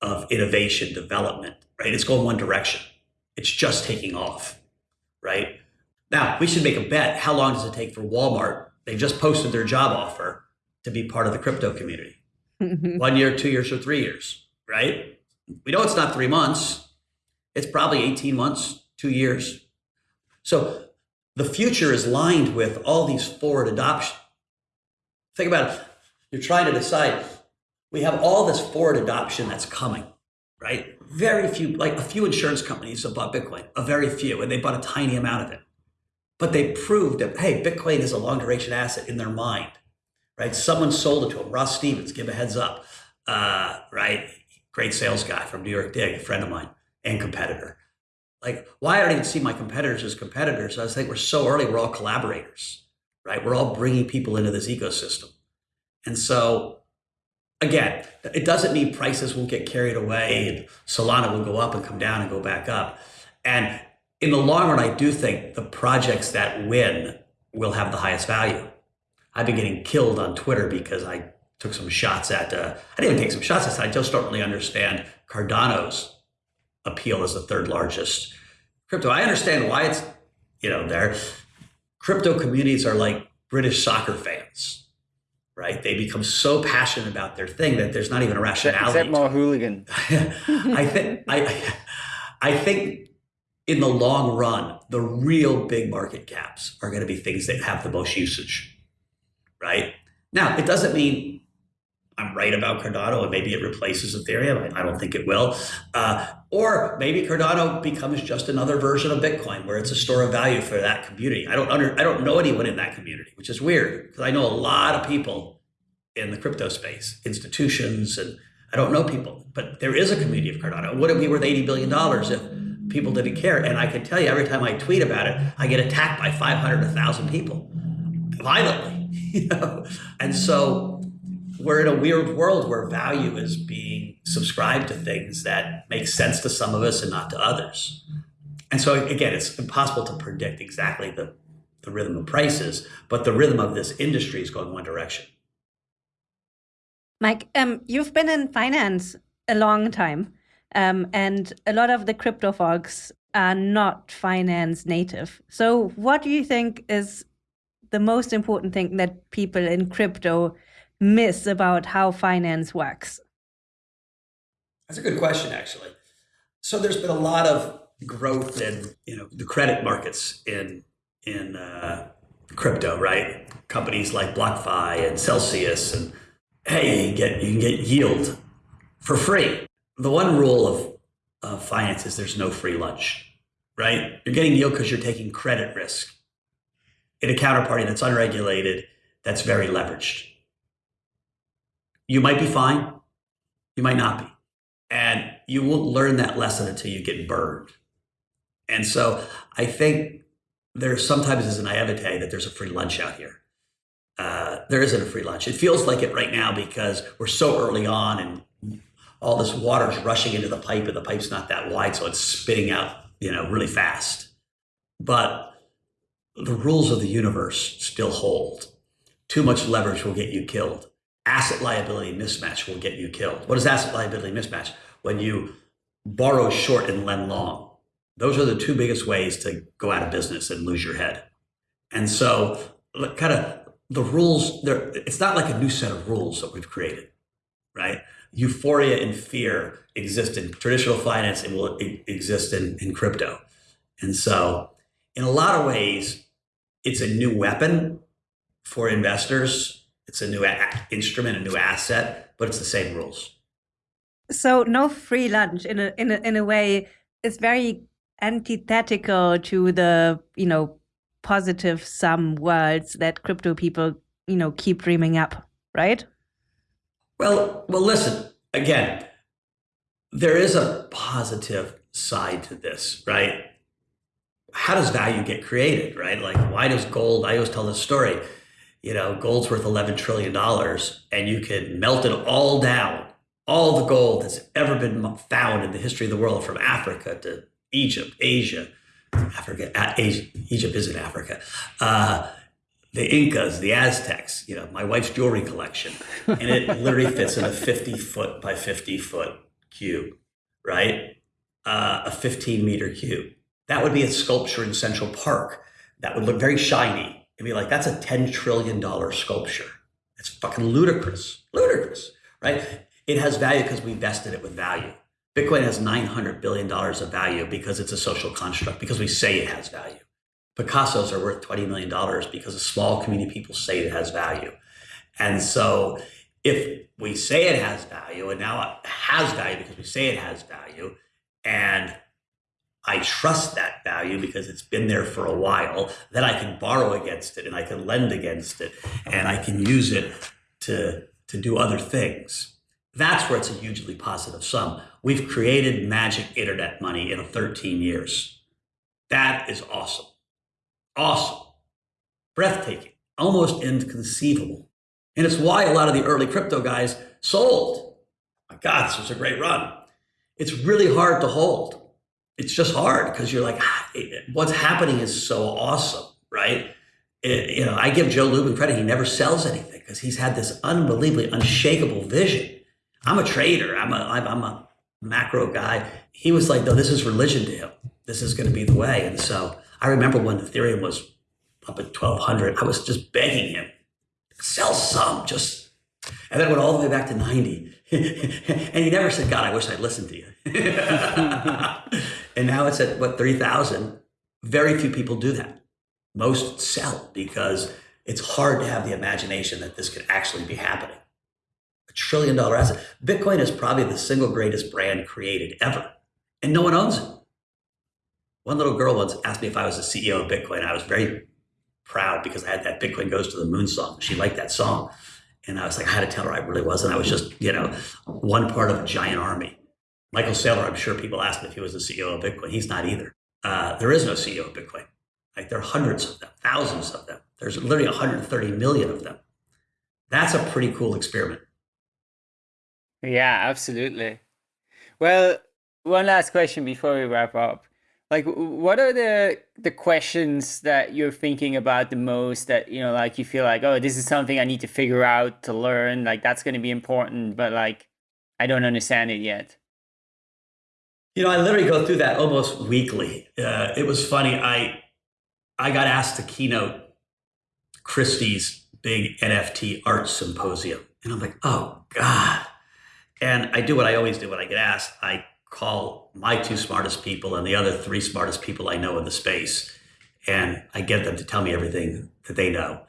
of innovation development, right? It's going one direction. It's just taking off, right? Now, we should make a bet. How long does it take for Walmart? They just posted their job offer to be part of the crypto community. One year, two years, or three years, right? We know it's not three months. It's probably 18 months, two years. So the future is lined with all these forward adoption. Think about it. You're trying to decide. We have all this forward adoption that's coming, right? Very few, like a few insurance companies have bought Bitcoin, a very few, and they bought a tiny amount of it. But they proved that, hey, Bitcoin is a long duration asset in their mind, right? Someone sold it to them. Ross Stevens, give a heads up, uh, right? Great sales guy from NYDIG, a friend of mine and competitor. Like, why I don't even see my competitors as competitors? I think we're so early, we're all collaborators, right? We're all bringing people into this ecosystem. And so, again, it doesn't mean prices won't get carried away and Solana will go up and come down and go back up. And in the long run, I do think the projects that win will have the highest value. I've been getting killed on Twitter because I took some shots at, uh, I didn't even take some shots at, I just don't really understand Cardano's appeal as the third largest crypto. I understand why it's, you know, there. Crypto communities are like British soccer fans, right? They become so passionate about their thing that there's not even a rationality. Except more hooligan. I think I I think in the long run, the real big market caps are going to be things that have the most usage, right? Now, it doesn't mean I'm right about Cardano and maybe it replaces Ethereum. I don't think it will. Uh, or maybe Cardano becomes just another version of Bitcoin where it's a store of value for that community. I don't under, I don't know anyone in that community, which is weird because I know a lot of people in the crypto space, institutions, and I don't know people, but there is a community of Cardano. Would it be worth $80 billion if people didn't care? And I can tell you every time I tweet about it, I get attacked by 500, 1,000 people violently, you know? And so we're in a weird world where value is being subscribed to things that make sense to some of us and not to others. And so again, it's impossible to predict exactly the, the rhythm of prices, but the rhythm of this industry is going one direction. Mike, um, you've been in finance a long time, um, and a lot of the crypto folks are not finance native. So, what do you think is the most important thing that people in crypto miss about how finance works? That's a good question, actually. So there's been a lot of growth in you know the credit markets in in uh, crypto, right? Companies like BlockFi and Celsius, and hey, you, get you can get yield for free. The one rule of of finance is there's no free lunch, right? You're getting yield because you're taking credit risk in a counterparty that's unregulated, that's very leveraged you might be fine, you might not be. And you won't learn that lesson until you get burned. And so I think there sometimes is a naivete that there's a free lunch out here. Uh, there isn't a free lunch. It feels like it right now because we're so early on and all this water is rushing into the pipe and the pipe's not that wide, so it's spitting out, you know, really fast. But the rules of the universe still hold. Too much leverage will get you killed asset liability mismatch will get you killed. What is asset liability mismatch? When you borrow short and lend long. Those are the two biggest ways to go out of business and lose your head. And so, kind of the rules, there, it's not like a new set of rules that we've created, right? Euphoria and fear exist in traditional finance and will exist in, in crypto. And so, in a lot of ways, it's a new weapon for investors it's a new instrument, a new asset, but it's the same rules. So no free lunch in a in a in a way is very antithetical to the you know positive sum worlds that crypto people you know keep dreaming up, right? Well, well, listen again. There is a positive side to this, right? how does value get created, right? Like, why does gold? I always tell this story. You know, gold's worth eleven trillion dollars, and you could melt it all down, all the gold that's ever been found in the history of the world, from Africa to Egypt, Asia, Africa, Asia, Egypt is in Africa. Uh, the Incas, the Aztecs, you know, my wife's jewelry collection, and it literally fits in a 50 foot by 50 foot cube, right? Uh, a 15 meter cube. That would be a sculpture in Central Park. That would look very shiny. It'd be like, that's a $10 trillion sculpture. It's fucking ludicrous, ludicrous, right? It has value because we vested it with value. Bitcoin has $900 billion of value because it's a social construct, because we say it has value. Picassos are worth $20 million because a small community of people say it has value. And so if we say it has value and now it has value because we say it has value and I trust that value because it's been there for a while, then I can borrow against it and I can lend against it and I can use it to, to do other things. That's where it's a hugely positive sum. We've created magic internet money in 13 years. That is awesome. Awesome. Breathtaking. Almost inconceivable. And it's why a lot of the early crypto guys sold. My God, this was a great run. It's really hard to hold. It's just hard because you're like, ah, what's happening is so awesome, right? It, you know, I give Joe Lubin credit. He never sells anything because he's had this unbelievably unshakable vision. I'm a trader. I'm a, I'm a macro guy. He was like, no, this is religion to him. This is going to be the way. And so I remember when Ethereum was up at 1200, I was just begging him, sell some, just, and then it went all the way back to 90. and he never said, God, I wish I'd listened to you. and now it's at what, 3,000. Very few people do that. Most sell because it's hard to have the imagination that this could actually be happening. A trillion dollar asset. Bitcoin is probably the single greatest brand created ever, and no one owns it. One little girl once asked me if I was the CEO of Bitcoin. I was very proud because I had that Bitcoin Goes to the Moon song. She liked that song. And I was like, I had to tell her I really wasn't. I was just, you know, one part of a giant army. Michael Saylor, I'm sure people asked him if he was the CEO of Bitcoin. He's not either. Uh, there is no CEO of Bitcoin. Like there are hundreds of them, thousands of them. There's literally 130 million of them. That's a pretty cool experiment. Yeah, absolutely. Well, one last question before we wrap up like what are the the questions that you're thinking about the most that you know like you feel like oh this is something i need to figure out to learn like that's going to be important but like i don't understand it yet? You know i literally go through that almost weekly. Uh, it was funny i i got asked to keynote christie's big nft art symposium and i'm like oh god. And i do what i always do when i get asked i call my two smartest people and the other three smartest people I know in the space, and I get them to tell me everything that they know.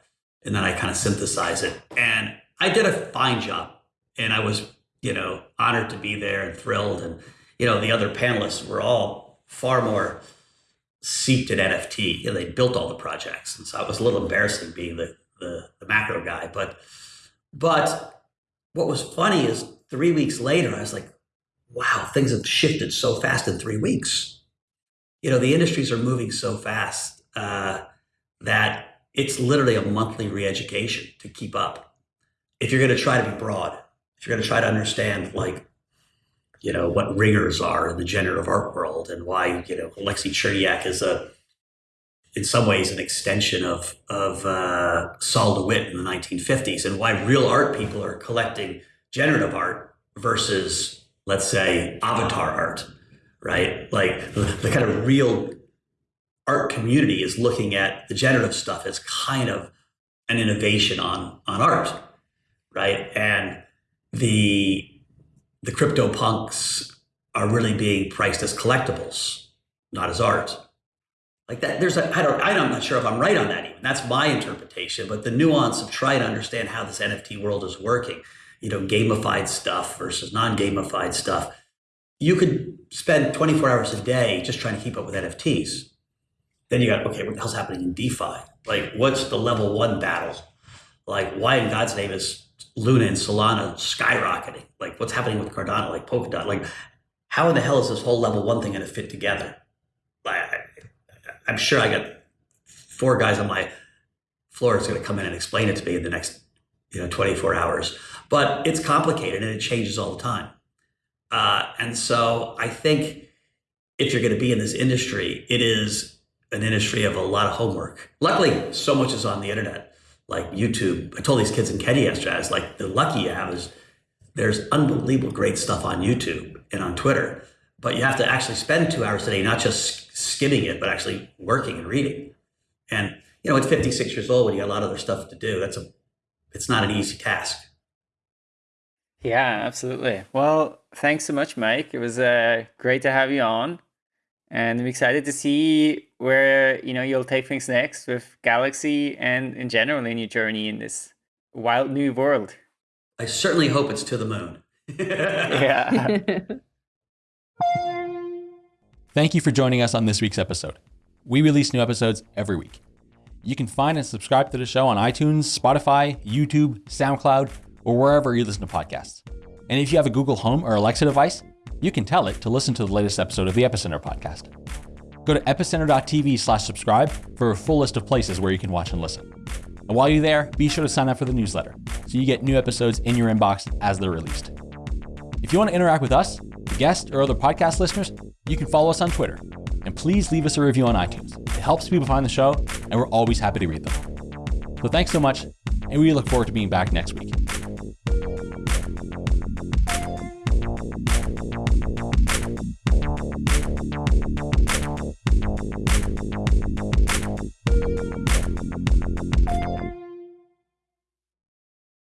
And then I kind of synthesize it. And I did a fine job. And I was, you know, honored to be there and thrilled. And, you know, the other panelists were all far more seeped in NFT. You know, they built all the projects. And so it was a little embarrassing being the, the, the macro guy. But, but what was funny is three weeks later, I was like, wow, things have shifted so fast in three weeks. You know, the industries are moving so fast uh, that it's literally a monthly re-education to keep up. If you're going to try to be broad, if you're going to try to understand, like, you know, what ringers are in the generative art world and why, you know, Alexei Cherniak is a, in some ways, an extension of, of uh, Sol LeWitt in the 1950s and why real art people are collecting generative art versus let's say, avatar art, right? Like the kind of real art community is looking at the generative stuff as kind of an innovation on on art, right? And the the crypto punks are really being priced as collectibles, not as art. Like that, there's a I don't I'm not sure if I'm right on that even. That's my interpretation, but the nuance of trying to understand how this NFT world is working you know, gamified stuff versus non-gamified stuff. You could spend 24 hours a day just trying to keep up with NFTs. Then you got, okay, what the hell's happening in DeFi? Like, what's the level one battle? Like, why in God's name is Luna and Solana skyrocketing? Like, what's happening with Cardano, like Polkadot? Like, how in the hell is this whole level one thing going to fit together? Like, I'm sure I got four guys on my floor is going to come in and explain it to me in the next you know 24 hours. But it's complicated and it changes all the time. Uh, and so I think if you're going to be in this industry, it is an industry of a lot of homework. Luckily, so much is on the internet, like YouTube. I told these kids in Kenya yesterday, I was like, the lucky have is there's unbelievable great stuff on YouTube and on Twitter, but you have to actually spend two hours a day, not just skimming it, but actually working and reading. And you know, at 56 years old, when you got a lot of other stuff to do, that's a, it's not an easy task. Yeah, absolutely. Well, thanks so much, Mike. It was uh, great to have you on, and I'm excited to see where you know you'll take things next with Galaxy and in general in your journey in this wild new world. I certainly hope it's to the moon. yeah. Thank you for joining us on this week's episode. We release new episodes every week. You can find and subscribe to the show on iTunes, Spotify, YouTube, SoundCloud, or wherever you listen to podcasts. And if you have a Google Home or Alexa device, you can tell it to listen to the latest episode of the Epicenter podcast. Go to epicenter.tv slash subscribe for a full list of places where you can watch and listen. And while you're there, be sure to sign up for the newsletter so you get new episodes in your inbox as they're released. If you want to interact with us, the guests, or other podcast listeners, you can follow us on Twitter. And please leave us a review on iTunes. It helps people find the show, and we're always happy to read them. So thanks so much, and we look forward to being back next week.